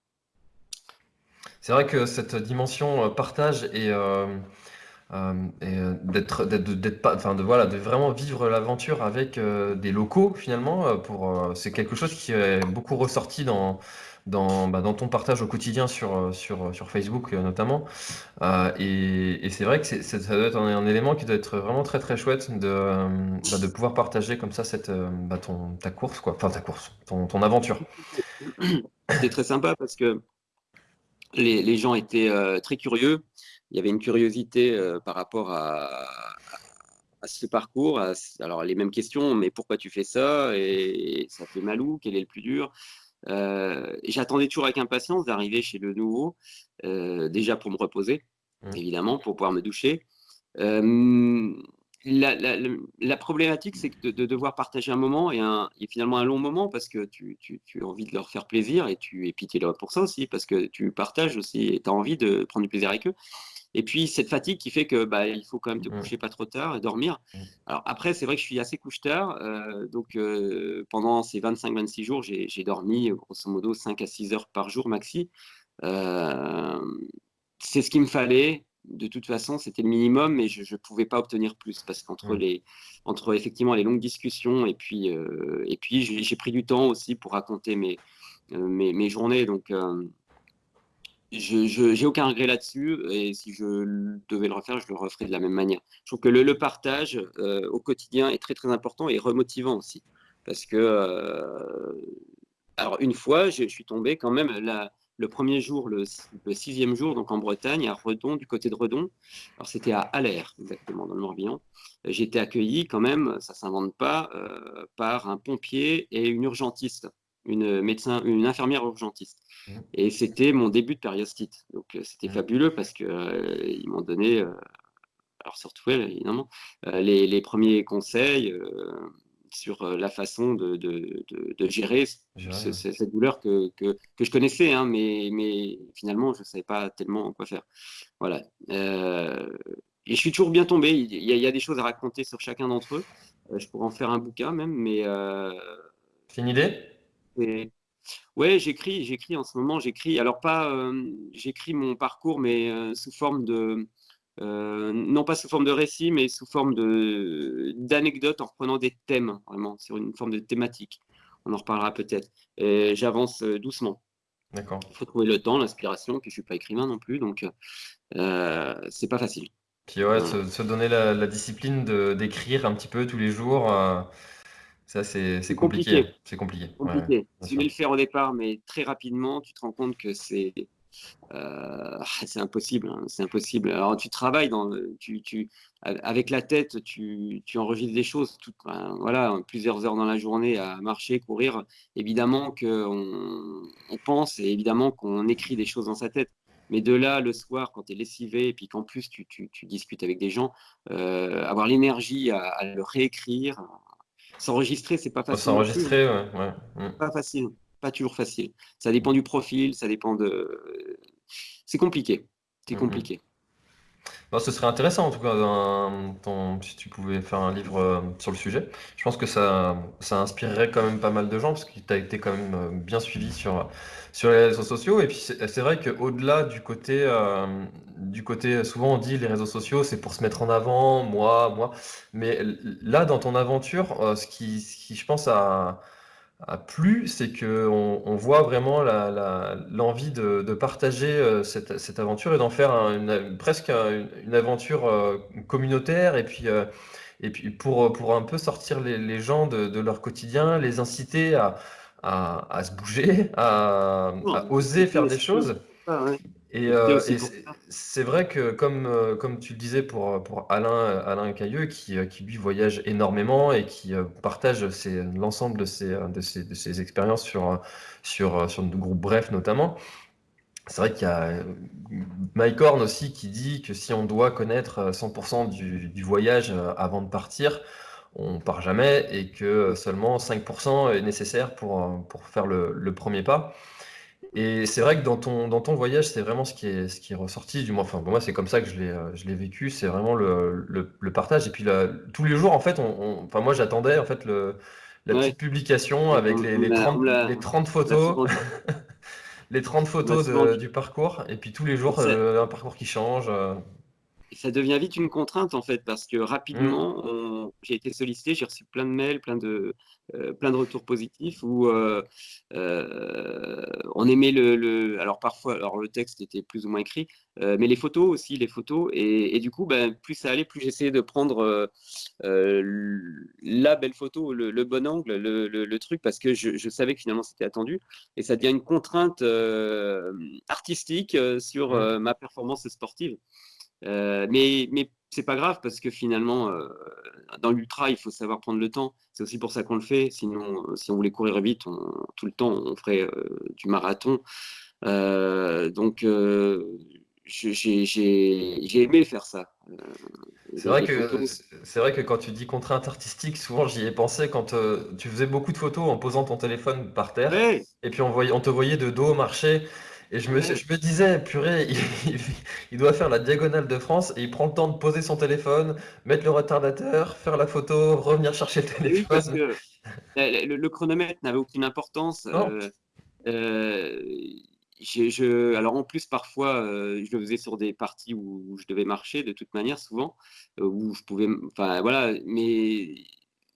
C'est vrai que cette dimension partage et et d'être, d'être, pas, enfin de voilà, de vraiment vivre l'aventure avec des locaux finalement. Pour, c'est quelque chose qui est beaucoup ressorti dans dans, bah, dans ton partage au quotidien sur, sur, sur Facebook notamment. et, c'est vrai que ça doit être un, élément qui doit être vraiment très très chouette de, bah, de pouvoir partager comme ça cette, bah, ton, ta course, quoi. Enfin ta course, ton, ton aventure. C'était très sympa parce que les, les gens étaient très curieux il y avait une curiosité euh, par rapport à, à, ce parcours. alors, les mêmes questions, mais pourquoi tu fais ça? Et ça fait mal où? Quel est le plus dur? Euh, J'attendais toujours avec impatience d'arriver chez le nouveau, euh, déjà pour me reposer, mmh. évidemment, pour pouvoir me doucher. La, la, la, problématique, c'est de, de, devoir partager un moment et, un, et, finalement un long moment parce que tu, tu, tu, as envie de leur faire plaisir et tu es pitié pour ça aussi parce que tu partages aussi et tu as envie de prendre du plaisir avec eux. Et puis cette fatigue qui fait que bah, il faut quand même te mmh. coucher pas trop tard et dormir. Mmh. Alors après, c'est vrai que je suis assez couche-tard. Euh, donc euh, pendant ces 25-26 jours, j'ai dormi grosso modo 5 à 6 heures par jour maxi. Euh, c'est ce qu'il me fallait. De toute façon, c'était le minimum, mais je ne pouvais pas obtenir plus parce qu'entre mmh. les, entre effectivement les longues discussions et puis, et puis j'ai pris du temps aussi pour raconter mes, mes, mes journées. Donc je n'ai aucun regret là-dessus et si je devais le refaire, je le referais de la même manière. Je trouve que le, partage euh, au quotidien est très très important et remotivant aussi. Parce que, euh, alors une fois, je, suis tombé quand même le premier jour, le, sixième jour, donc en Bretagne, à Redon, du côté de Redon. Alors c'était à Aller, exactement, dans le Morbihan. J'ai été accueilli quand même, ça ne s'invente pas, euh, par un pompier et une urgentiste, une médecin, une infirmière urgentiste. Mmh. Et c'était mon début de périostite. Donc euh, c'était mmh. fabuleux parce qu'ils euh, m'ont donné, euh, alors surtout elle évidemment, les, les, premiers conseils sur la façon de, de, de, gérer cette douleur que, que, que, je connaissais, hein, mais, mais finalement je ne savais pas tellement quoi faire. Voilà. et je suis toujours bien tombé. Il y, a, il y, a, des choses à raconter sur chacun d'entre eux. je pourrais en faire un bouquin même, mais. C'est une idée? Ouais, j'écris, j'écris en ce moment, j'écris. Alors pas, euh, j'écris mon parcours, mais euh, sous forme de, euh, non pas sous forme de récit, mais sous forme de d'anecdotes en reprenant des thèmes, vraiment, sur une forme de thématique. On en reparlera peut-être. J'avance doucement. D'accord. Il faut trouver le temps, l'inspiration, puis je suis pas écrivain non plus, donc c'est pas facile. Puis ouais, se, donner la, la discipline d'écrire un petit peu tous les jours. Ça, c'est compliqué. C'est compliqué. compliqué. tu voulais le faire au départ, mais très rapidement, tu te rends compte que c'est euh, c'est impossible. Hein, c'est impossible. Alors, tu travailles dans, tu, tu, avec la tête, tu, tu enregistres des choses. Tout, voilà, plusieurs heures dans la journée à marcher, courir. Évidemment qu'on on pense et évidemment qu'on écrit des choses dans sa tête. Mais de là, le soir, quand tu es lessivé, et puis qu'en plus tu, tu, tu, discutes avec des gens, euh, avoir l'énergie à, à, le réécrire, S'enregistrer, c'est pas facile. S'enregistrer, ouais, ouais. Pas facile, pas toujours facile. Ça dépend du profil, ça dépend de. C'est compliqué. C'est mm-hmm. Ce serait intéressant en tout cas si tu pouvais faire un livre euh, sur le sujet. Je pense que ça, ça inspirerait quand même pas mal de gens parce que tu as été quand même euh, bien suivi sur, sur les réseaux sociaux. Et puis c'est vrai qu'au-delà du côté, euh, du côté, souvent on dit les réseaux sociaux, c'est pour se mettre en avant, moi, moi. Mais là, dans ton aventure, ce qui, ce qui je pense, a, a plu, c'est qu'on on voit vraiment l'envie de, de, partager euh, cette, cette, aventure et d'en faire une, presque une, aventure communautaire. Et puis, et puis pour, pour un peu sortir les, les gens de, de leur quotidien, les inciter à à, se bouger, à, oser faire des choses. Et, euh, c'est vrai que comme, euh, comme tu le disais pour, pour Alain, Alain Cailleux, qui, euh, qui lui voyage énormément et qui partage l'ensemble de ses, de, ses, de ses expériences sur, sur, sur le groupe Bref notamment, c'est vrai qu'il y a Mike Horn aussi qui dit que si on doit connaître 100% du, du voyage avant de partir, on part jamais et que seulement 5% est nécessaire pour, pour faire le, premier pas. Et c'est vrai que dans ton, dans ton voyage, c'est vraiment ce qui est, ce qui est ressorti, du moins, enfin, pour moi, c'est comme ça que je l'ai, je l'ai vécu, c'est vraiment le, le, partage. Et puis, tous les jours, en fait, on, enfin, moi, j'attendais, en fait, le, la petite publication avec les, les, 30, les 30 photos, les 30 photos du parcours, et puis tous les jours, euh, un parcours qui change. Euh. Ça devient vite une contrainte en fait, parce que Mmh. rapidement, j'ai été sollicité, j'ai reçu plein de mails, plein de, euh, plein de retours positifs où euh, euh, on aimait le, le- alors parfois, alors le texte était plus ou moins écrit, mais les photos aussi, les photos, et, et du coup, ben, plus ça allait, plus j'essayais de prendre la belle photo, le, le bon angle, le, truc, parce que je, je savais que finalement c'était attendu, et ça devient une contrainte artistique sur Mmh. ma performance sportive. Euh, mais mais c'est pas grave parce que finalement, euh, dans l'ultra, il faut savoir prendre le temps. C'est aussi pour ça qu'on le fait. Sinon, euh, si on voulait courir vite, on- tout le temps, on ferait euh, du marathon. Donc, j'ai aimé faire ça. C'est vrai que photos. c'est vrai que quand tu dis contrainte artistique, souvent j'y ai pensé quand tu faisais beaucoup de photos en posant ton téléphone par terre Ouais, et puis on voyait, on te voyait de dos marcher et je me, je disais, purée, il, il doit faire la diagonale de France et il prend le temps de poser son téléphone, mettre le retardateur, faire la photo, revenir chercher le oui, parce téléphone. que le, le- chronomètre n'avait aucune importance. Euh, Euh, je, alors en plus, parfois, euh, je le faisais sur des parties où, où je devais marcher de toute manière, souvent, euh, où je pouvais, enfin voilà, mais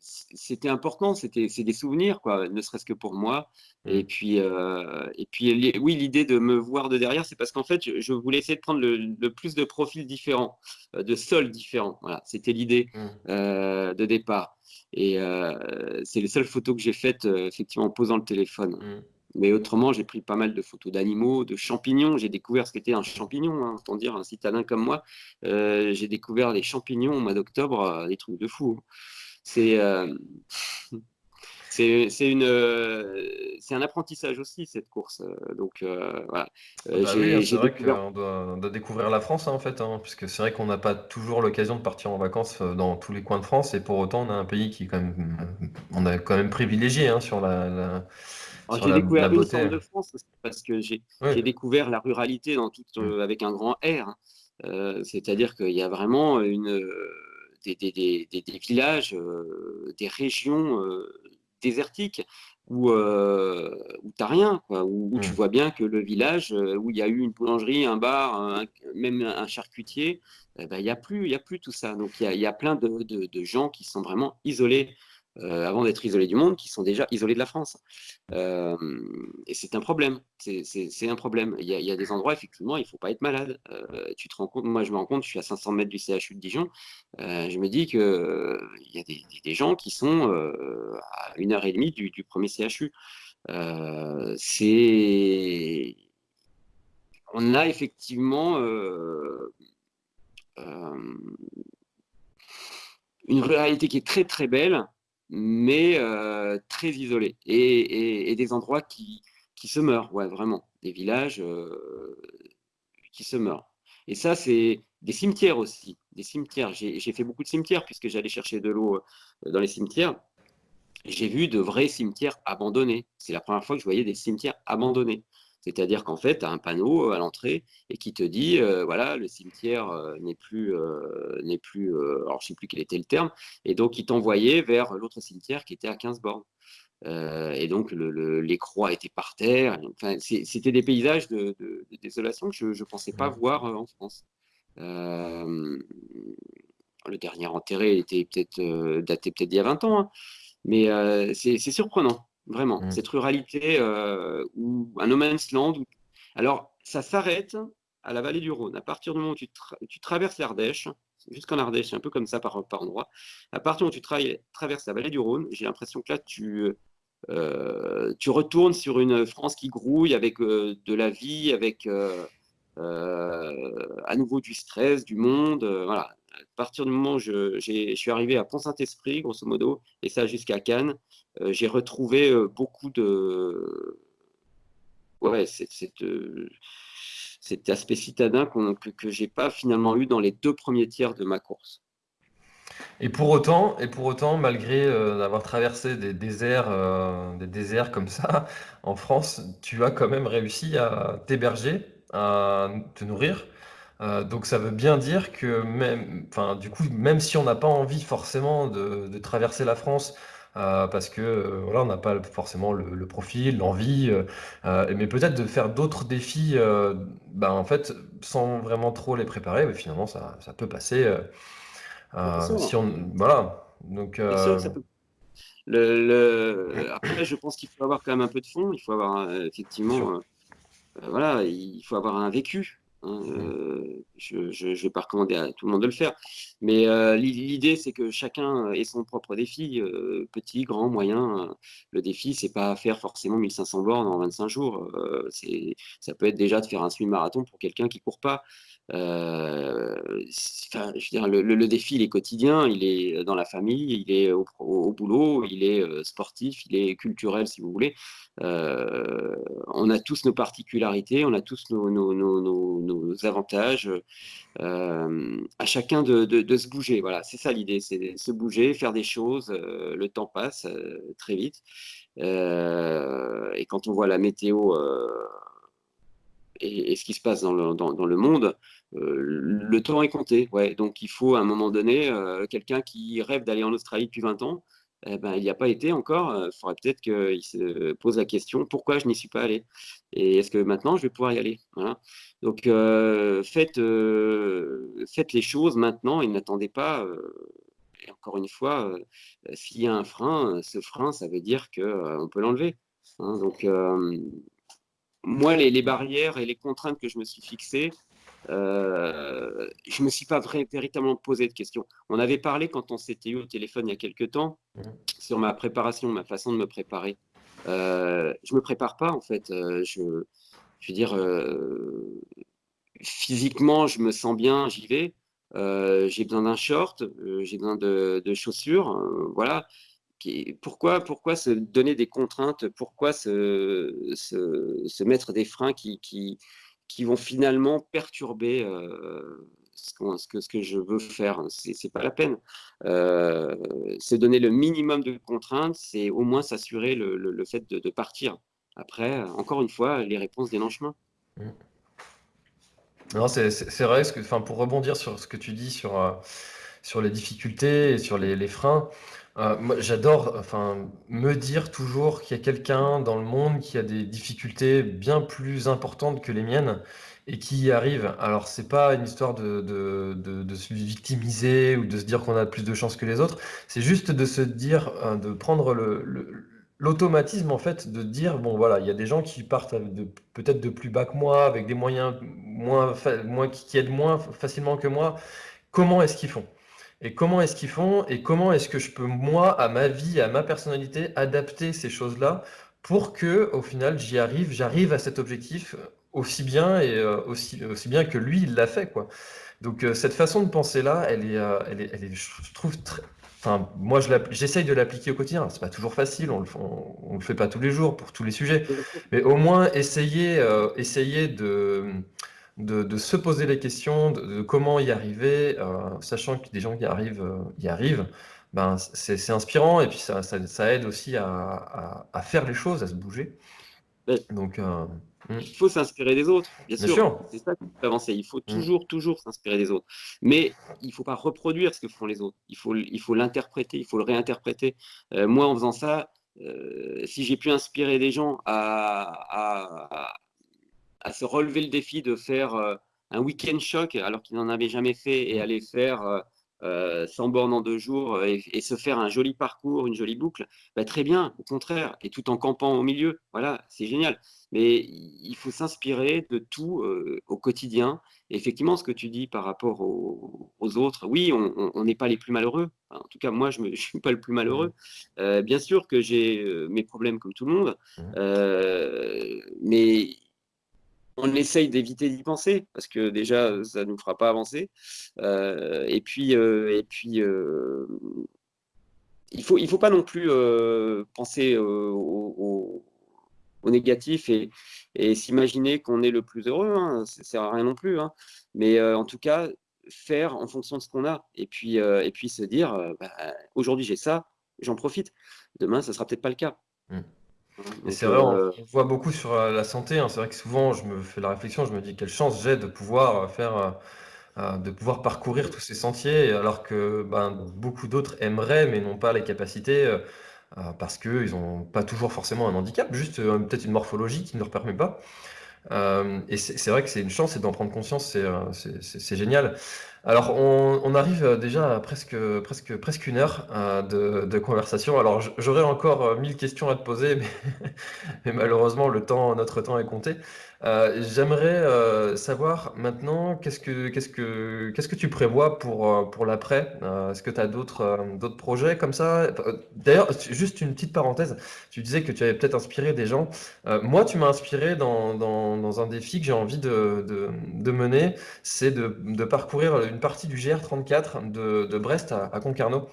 c'était important, c'était, c'est des souvenirs, quoi, ne serait-ce que pour moi. Et Hmm. puis, euh, et puis li- oui, l'idée de me voir de derrière, c'est parce qu'en fait, je, je voulais essayer de prendre le, le plus de profils différents, euh, de sols différents. Voilà, c'était l'idée Hmm. euh, de départ. Et euh, c'est les seules photos que j'ai faites, effectivement, en posant le téléphone. Hmm. Mais autrement, j'ai pris pas mal de photos d'animaux, de champignons. J'ai découvert ce qu'était un champignon, hein, autant dire un citadin comme moi. Euh, j'ai découvert les champignons au mois d'octobre, euh, des trucs de fou. C'est euh, c'est c'est une euh, c'est un apprentissage aussi cette course. Euh, Donc euh, voilà, Ah Bah oui, hein, c'est vrai découvert. qu'on doit, découvrir la France hein, en fait, hein, puisque c'est vrai qu'on n'a pas toujours l'occasion de partir en vacances dans tous les coins de France, et pour autant on a un pays qui est quand même, on a quand même privilégié hein, sur la, la- sur j'ai la, la découvert une forme de France parce que j'ai Oui. j'ai découvert la ruralité dans toute, Mm. euh, avec un grand R. Euh, c'est-à-dire qu'il y a vraiment une, des, des, des, des, des villages, euh, des régions euh, désertiques où, euh, où tu n'as rien, quoi, où, où tu Mm. vois bien que le village euh, où il y a eu une boulangerie, un bar, un- même un charcutier, eh ben, il n'y a plus, il y a plus tout ça. Donc il y a, il y a plein de, de, de gens qui sont vraiment isolés, euh, avant d'être isolés du monde, qui sont déjà isolés de la France. Euh, et c'est un problème. C'est un problème. Il y, a, des endroits, effectivement, il ne faut pas être malade. Euh, tu te rends compte, moi je me rends compte, je suis à 500 mètres du CHU de Dijon. Je me dis qu'il il y a des, gens qui sont à une heure et demie du, du premier CHU. C'est. On a effectivement une ruralité qui est très très belle, mais euh, très isolée. Et, des endroits qui, se meurent, ouais, vraiment. Des villages euh, qui se meurent. Et ça, c'est des cimetières aussi. Des cimetières. J'ai j'ai fait beaucoup de cimetières puisque j'allais chercher de l'eau euh, dans les cimetières. J'ai vu de vrais cimetières abandonnés. C'est la première fois que je voyais des cimetières abandonnés. C'est-à-dire qu'en fait, tu as un panneau à l'entrée et qui te dit, euh, voilà, le cimetière euh, n'est plus, euh, n'est plus euh, alors je ne sais plus quel était le terme, et donc il t'envoyait vers l'autre cimetière qui était à 15 bornes. Euh, et donc le, le, les croix étaient par terre. Enfin, c'était des paysages de, de, de, désolation que je ne pensais pas voir euh, en France. Euh, le dernier enterré était peut-être euh, daté peut-être d'il y a 20 ans, hein. mais euh, c'est surprenant, vraiment. Mm. Cette ruralité euh, ou un no man's land. Où... Alors, ça s'arrête à la vallée du Rhône. À partir du moment où tu, tra tu traverses l'Ardèche, jusqu'en Ardèche, c'est un peu comme ça par, par endroit. À partir où tu tra traverses la vallée du Rhône, j'ai l'impression que là, tu, euh, tu retournes sur une France qui grouille avec euh, de la vie, avec à nouveau du stress, du monde. voilà à partir du moment où je, suis arrivé à Pont-Saint-Esprit, grosso modo, et ça jusqu'à Cannes, euh, j'ai retrouvé euh, beaucoup de. Ouais, cet euh, aspect citadin qu que, que j'ai pas finalement eu dans les deux premiers tiers de ma course. Et pour autant, et pour autant, malgré euh, avoir traversé des déserts, des déserts comme ça en France, tu as quand même réussi à t'héberger, à te nourrir. Euh, donc ça veut bien dire que même, enfin, du coup, même si on n'a pas envie forcément de, de traverser la France parce que voilà, on n'a pas forcément le, profil, l'envie, mais peut-être de faire d'autres défis, ben, en fait, sans vraiment trop les préparer, mais finalement, ça, ça peut passer. si on, voilà. Donc, le, Après, je pense qu'il faut avoir quand même un peu de fond. Il faut avoir effectivement, voilà, il faut avoir un vécu. Hein, euh, je ne vais pas recommander à tout le monde de le faire. Mais euh, l'idée, c'est que chacun ait son propre défi, euh, petit, grand, moyen. Le défi, c'est pas faire forcément 1500 bornes en 25 jours. ça peut être déjà de faire un semi-marathon pour quelqu'un qui court pas. Euh, enfin, je veux dire, le, défi, il est quotidien, il est dans la famille, il est au, boulot, il est euh, sportif, il est culturel, si vous voulez. Euh, on a tous nos particularités, on a tous nos, avantages. à chacun de, se bouger. Voilà, c'est ça l'idée, c'est se bouger, faire des choses. le temps passe très vite. et quand on voit la météo et, ce qui se passe dans le, dans, le monde, euh, le temps est compté. Ouais. Donc il faut à un moment donné, euh, quelqu'un qui rêve d'aller en Australie depuis 20 ans, eh ben, il n'y a pas été encore. Il faudrait peut-être qu'il se pose la question pourquoi je n'y suis pas allé Et est-ce que maintenant je vais pouvoir y aller. Donc euh, faites, faites les choses maintenant et n'attendez pas. et encore une fois, s'il y a un frein, ce frein, ça veut dire qu'on peut l'enlever. Hein. donc moi, les, barrières et les contraintes que je me suis fixées, euh, je ne me suis pas véritablement posé de questions. On avait parlé quand on s'était eu au téléphone il y a quelques temps mmh. sur ma préparation, ma façon de me préparer. Euh, je ne me prépare pas, en fait. Euh, je, je, veux dire, physiquement, je me sens bien, j'y vais. j'ai besoin d'un short, j'ai besoin de, de chaussures. voilà pourquoi, pourquoi se donner des contraintes? Pourquoi se, se, mettre des freins qui, qui, qui, vont finalement perturber ce, que, je veux faire C'est pas la peine. Se donner le minimum de contraintes, c'est au moins s'assurer le, le, fait de, partir. Après, encore une fois, les réponses en chemin. Mmh. Non, c'est vrai, que, pour rebondir sur ce que tu dis sur, euh, sur les difficultés et sur les freins, euh, j'adore, enfin, me dire toujours qu'il y a quelqu'un dans le monde qui a des difficultés bien plus importantes que les miennes et qui y arrive. Alors, c'est pas une histoire de, se victimiser ou de se dire qu'on a plus de chance que les autres. C'est juste de se dire, euh, de prendre l'automatisme en fait, de dire bon voilà, il y a des gens qui partent peut-être de plus bas que moi, avec des moyens moins qui aident moins facilement que moi. Comment est-ce qu'ils font? Et comment est-ce qu'ils font et comment est-ce que je peux, moi, à ma vie, à ma personnalité, adapter ces choses-là pour que, au final, j'y arrive, j'arrive à cet objectif aussi bien et euh, aussi, aussi bien que lui, il l'a fait, quoi. Donc, euh, cette façon de penser-là, elle est, euh, elle est, elle est, je trouve, très, enfin, moi, j'essaye de l'appliquer au quotidien. C'est pas toujours facile, on le, on, le fait pas tous les jours pour tous les sujets, mais au moins essayer, essayer de de, se poser les questions de, comment y arriver, euh, sachant que des gens qui arrivent euh, y arrivent, ben, c'est inspirant et puis ça, ça, aide aussi à, faire les choses, à se bouger. Donc, euh, hmm. il faut s'inspirer des autres, bien, sûr. C'est ça qui peut avancer. Il faut hmm. toujours, toujours s'inspirer des autres. Mais il ne faut pas reproduire ce que font les autres. Il faut il faut l'interpréter, il faut le réinterpréter. moi, en faisant ça, si j'ai pu inspirer des gens à, à se relever le défi de faire euh, un week-end choc alors qu'il n'en avait jamais fait et aller faire 100 euh, euh, bornes en deux jours et, se faire un joli parcours, une jolie boucle, bah, très bien, au contraire, et tout en campant au milieu, voilà, c'est génial. Mais il faut s'inspirer de tout au quotidien. Et effectivement, ce que tu dis par rapport aux, autres, oui, on n'est pas les plus malheureux. en tout cas, moi, je ne suis pas le plus malheureux. Mmh. bien sûr que j'ai mes problèmes comme tout le monde, mmh. mais on essaye d'éviter d'y penser parce que déjà ça ne nous fera pas avancer. Euh, et puis, euh, euh, il faut faut pas non plus penser au, négatif et, s'imaginer qu'on est le plus heureux. Hein, ça sert à rien non plus. Hein. Mais en tout cas faire en fonction de ce qu'on a et puis et puis se dire bah, aujourd'hui j'ai ça, j'en profite. Demain ça sera peut-être pas le cas. Mmh c'est vrai, on, euh, voit beaucoup sur euh, la santé. Hein. C'est vrai que souvent, je me fais la réflexion, je me dis quelle chance j'ai de pouvoir euh, faire, de pouvoir parcourir tous ces sentiers, alors que ben, beaucoup d'autres aimeraient, mais n'ont pas les capacités. parce qu'ils n'ont pas toujours forcément un handicap, juste peut-être une morphologie qui ne leur permet pas. et c'est vrai que c'est une chance et d'en prendre conscience, c'est génial. Alors, on, arrive euh, déjà à presque, presque, presque une heure euh, de, conversation. Alors, j'aurais encore euh, mille questions à te poser, mais, malheureusement, le temps, notre temps est compté. J'aimerais savoir maintenant, qu'est-ce que, qu'est-ce que, qu'est-ce que tu prévois pour, pour l'après? est-ce que tu as d'autres, d'autres projets comme ça? D'ailleurs, juste une petite parenthèse, tu disais que tu avais peut-être inspiré des gens. moi, tu m'as inspiré dans, dans, un défi que j'ai envie de, de, mener, c'est de, de parcourir une partie du GR34 de, Brest à, Concarneau.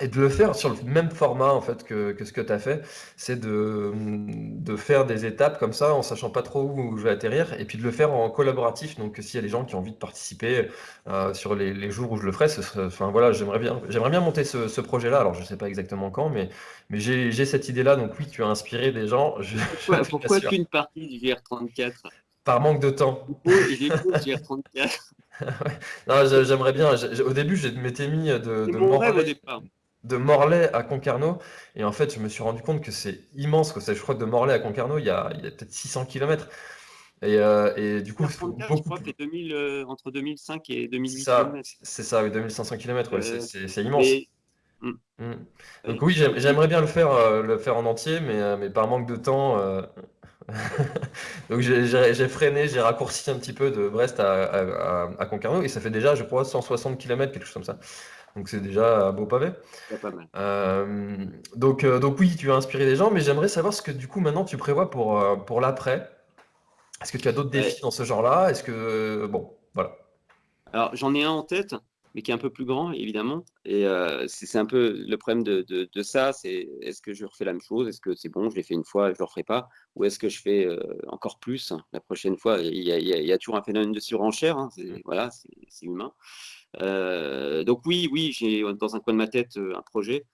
Et de le faire sur le même format en fait que, ce que tu as fait, c'est de, de, faire des étapes comme ça en sachant pas trop où je vais atterrir et puis de le faire en collaboratif. Donc s'il y a des gens qui ont envie de participer euh, sur les, jours où je le ferai, enfin voilà, j'aimerais bien, j'aimerais bien monter ce, projet-là. Alors je sais pas exactement quand, mais, mais j'ai cette idée-là. Donc oui, tu as inspiré des gens. pourquoi, pourquoi qu'une partie du GR34 Par manque de temps. J'ai GR34. j'aimerais bien. Au début, je m'étais mis de, de Morlaix, à Concarneau. Et en fait, je me suis rendu compte que c'est immense. Que je crois que de Morlaix à Concarneau, il y a, peut-être 600 km. Et, euh, et, du coup, je crois que 2000, euh, entre 2005 et 2008 C'est ça, oui, 2500 km, c'est immense. Mm. Mm. Donc oui, j'aimerais bien le faire, euh, le faire en entier, mais, mais par manque de temps, Donc j'ai freiné, j'ai raccourci un petit peu de Brest à, Concarneau et ça fait déjà, je crois, 160 km, quelque chose comme ça. Donc c'est déjà beau pavé. Pas mal. Euh, donc, euh, donc oui, tu as inspiré des gens, mais j'aimerais savoir ce que du coup maintenant tu prévois pour, euh, pour l'après. Est-ce que tu as d'autres défis dans ce genre-là? Est-ce que bon, voilà. Alors j'en ai un en tête mais qui est un peu plus grand, évidemment. Et c'est un peu le problème de, de, ça, c'est est-ce que je refais la même chose? Est-ce que c'est bon, je l'ai fait une fois, je ne le referai pas? Ou est-ce que je fais encore plus la prochaine fois? Il y, a, il y, a, toujours un phénomène de surenchère, hein, voilà, c'est humain. Euh, donc oui, oui, j'ai dans un coin de ma tête un projet.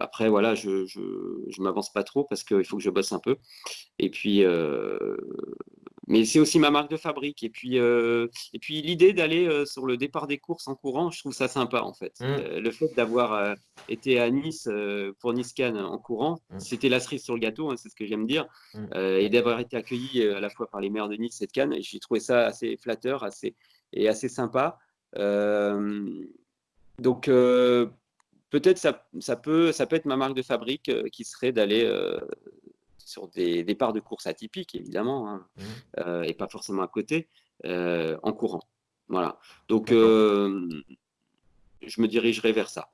après, voilà, je ne m'avance pas trop parce qu'il faut que je bosse un peu. Et puis, mais c'est aussi ma marque de fabrique. Et puis, euh, et puis l'idée d'aller euh, sur le départ des courses en courant, je trouve ça sympa en fait. Mmh. Euh, le fait d'avoir été à Nice pour Niscan en courant, mmh. c'était la cerise sur le gâteau, hein, c'est ce que j'aime dire, mmh. et d'avoir été accueilli à la fois par les maires de Nice et de Cannes. J'ai trouvé ça assez flatteur, assez et assez sympa. donc peut-être ça, ça, peut, ça peut être ma marque de fabrique qui serait d'aller sur des départs de course atypiques, évidemment, hein, mmh. euh, et pas forcément à côté, euh, en courant. Voilà. Donc, euh, je me dirigerai vers ça.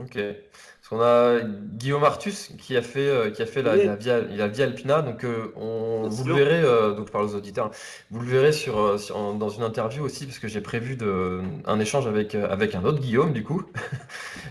Ok. Parce qu'on a Guillaume Artus qui a fait, qui a fait la, via, la Via Alpina. Donc, on, vous le verrez, donc je parle aux auditeurs, vous le verrez sur, dans une interview aussi, parce que j'ai prévu de, un échange avec, avec un autre Guillaume, du coup.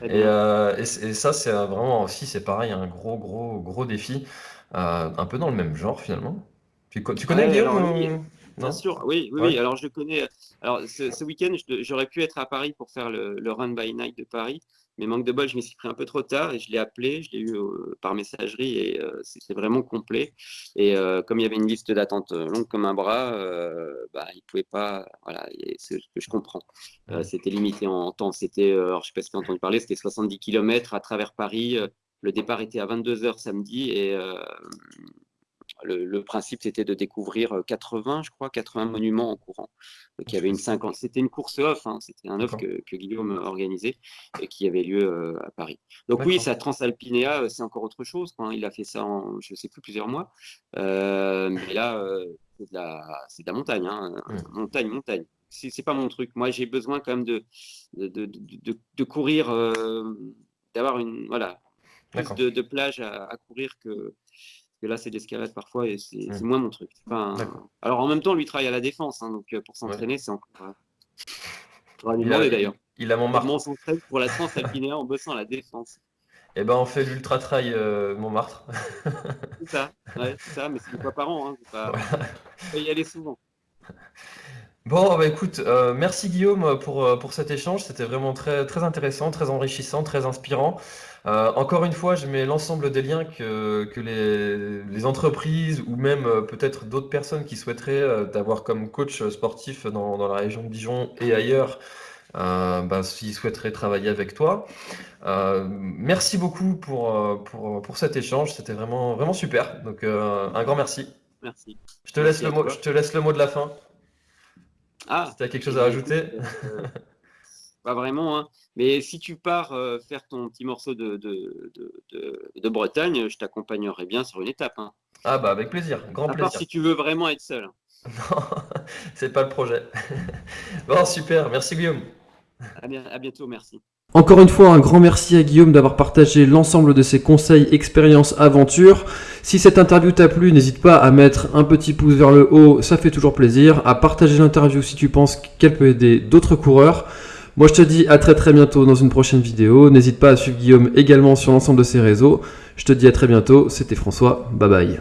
Et, et, ça, c'est vraiment aussi, c'est pareil, un gros, gros, gros défi. Euh, un peu dans le même genre finalement. Tu, tu connais Guillaume Bien sûr, oui, oui, Alors je connais. Alors ce, week-end, j'aurais pu être à Paris pour faire le, Run by Night de Paris, mais manque de bol, je m'y suis pris un peu trop tard et je l'ai appelé, je l'ai eu euh, par messagerie et euh, c'était vraiment complet. Et comme il y avait une liste d'attente longue comme un bras, bah, il pouvait pas. Voilà, c'est ce que je comprends. c'était limité en temps. C'était, alors je sais pas si tu as entendu parler, c'était 70 km à travers Paris. Le départ était à 22h samedi et euh, le, principe c'était de découvrir 80, je crois, 80 monuments en courant. Donc il y avait une 50. C'était une course off, hein, c'était un off que, Guillaume organisait et qui avait lieu euh, à Paris. Donc oui, ça Transalpinéa, euh, c'est encore autre chose. Il a fait ça en, je ne sais plus, plusieurs mois. mais là, c'est de, la montagne, hein. montagne, montagne c'est pas mon truc. Moi, j'ai besoin quand même de, de, de, courir, d'avoir une, voilà, plus de, de, plage à, courir que, que là, c'est l'escalade parfois et c'est mmh. moins mon truc. Alors en même temps, lui travaille à la défense, hein, donc euh, pour s'entraîner, c'est encore. Euh... Il, a, d'ailleurs. Il a Montmartre. Comment s'entraîne pour la Transalpinéa en bossant à la défense Eh ben, on fait l'ultra trail euh, Montmartre. c'est ça, ouais, ça, mais c'est une fois par an. Hein, pas... Faut y aller souvent. Bon, bah écoute, euh, merci Guillaume pour, pour cet échange. C'était vraiment très, très intéressant, très enrichissant, très inspirant. Euh, encore une fois, je mets l'ensemble des liens que, que les, les entreprises ou même peut-être d'autres personnes qui souhaiteraient t'avoir comme coach sportif dans, dans la région de Dijon et ailleurs bah, s'ils souhaiteraient travailler avec toi. merci beaucoup pour, pour, pour cet échange, c'était vraiment, vraiment super. Donc un grand merci. Merci. Je te, laisse le mot, je te laisse le mot de la fin. Ah, si tu as quelque chose à rajouter. Pas vraiment, hein. mais si tu pars faire ton petit morceau de, de, de, de Bretagne, je t'accompagnerai bien sur une étape. Hein. Ah bah avec plaisir, grand à plaisir. si tu veux vraiment être seul. Non, c'est pas le projet. bon, super, merci Guillaume. À bientôt, merci. Encore une fois, un grand merci à Guillaume d'avoir partagé l'ensemble de ses conseils, expériences, aventures. Si cette interview t'a plu, n'hésite pas à mettre un petit pouce vers le haut, ça fait toujours plaisir. À partager l'interview si tu penses qu'elle peut aider d'autres coureurs. Moi je te dis à très très bientôt dans une prochaine vidéo. N'hésite pas à suivre Guillaume également sur l'ensemble de ses réseaux. Je te dis à très bientôt, c'était François, bye bye.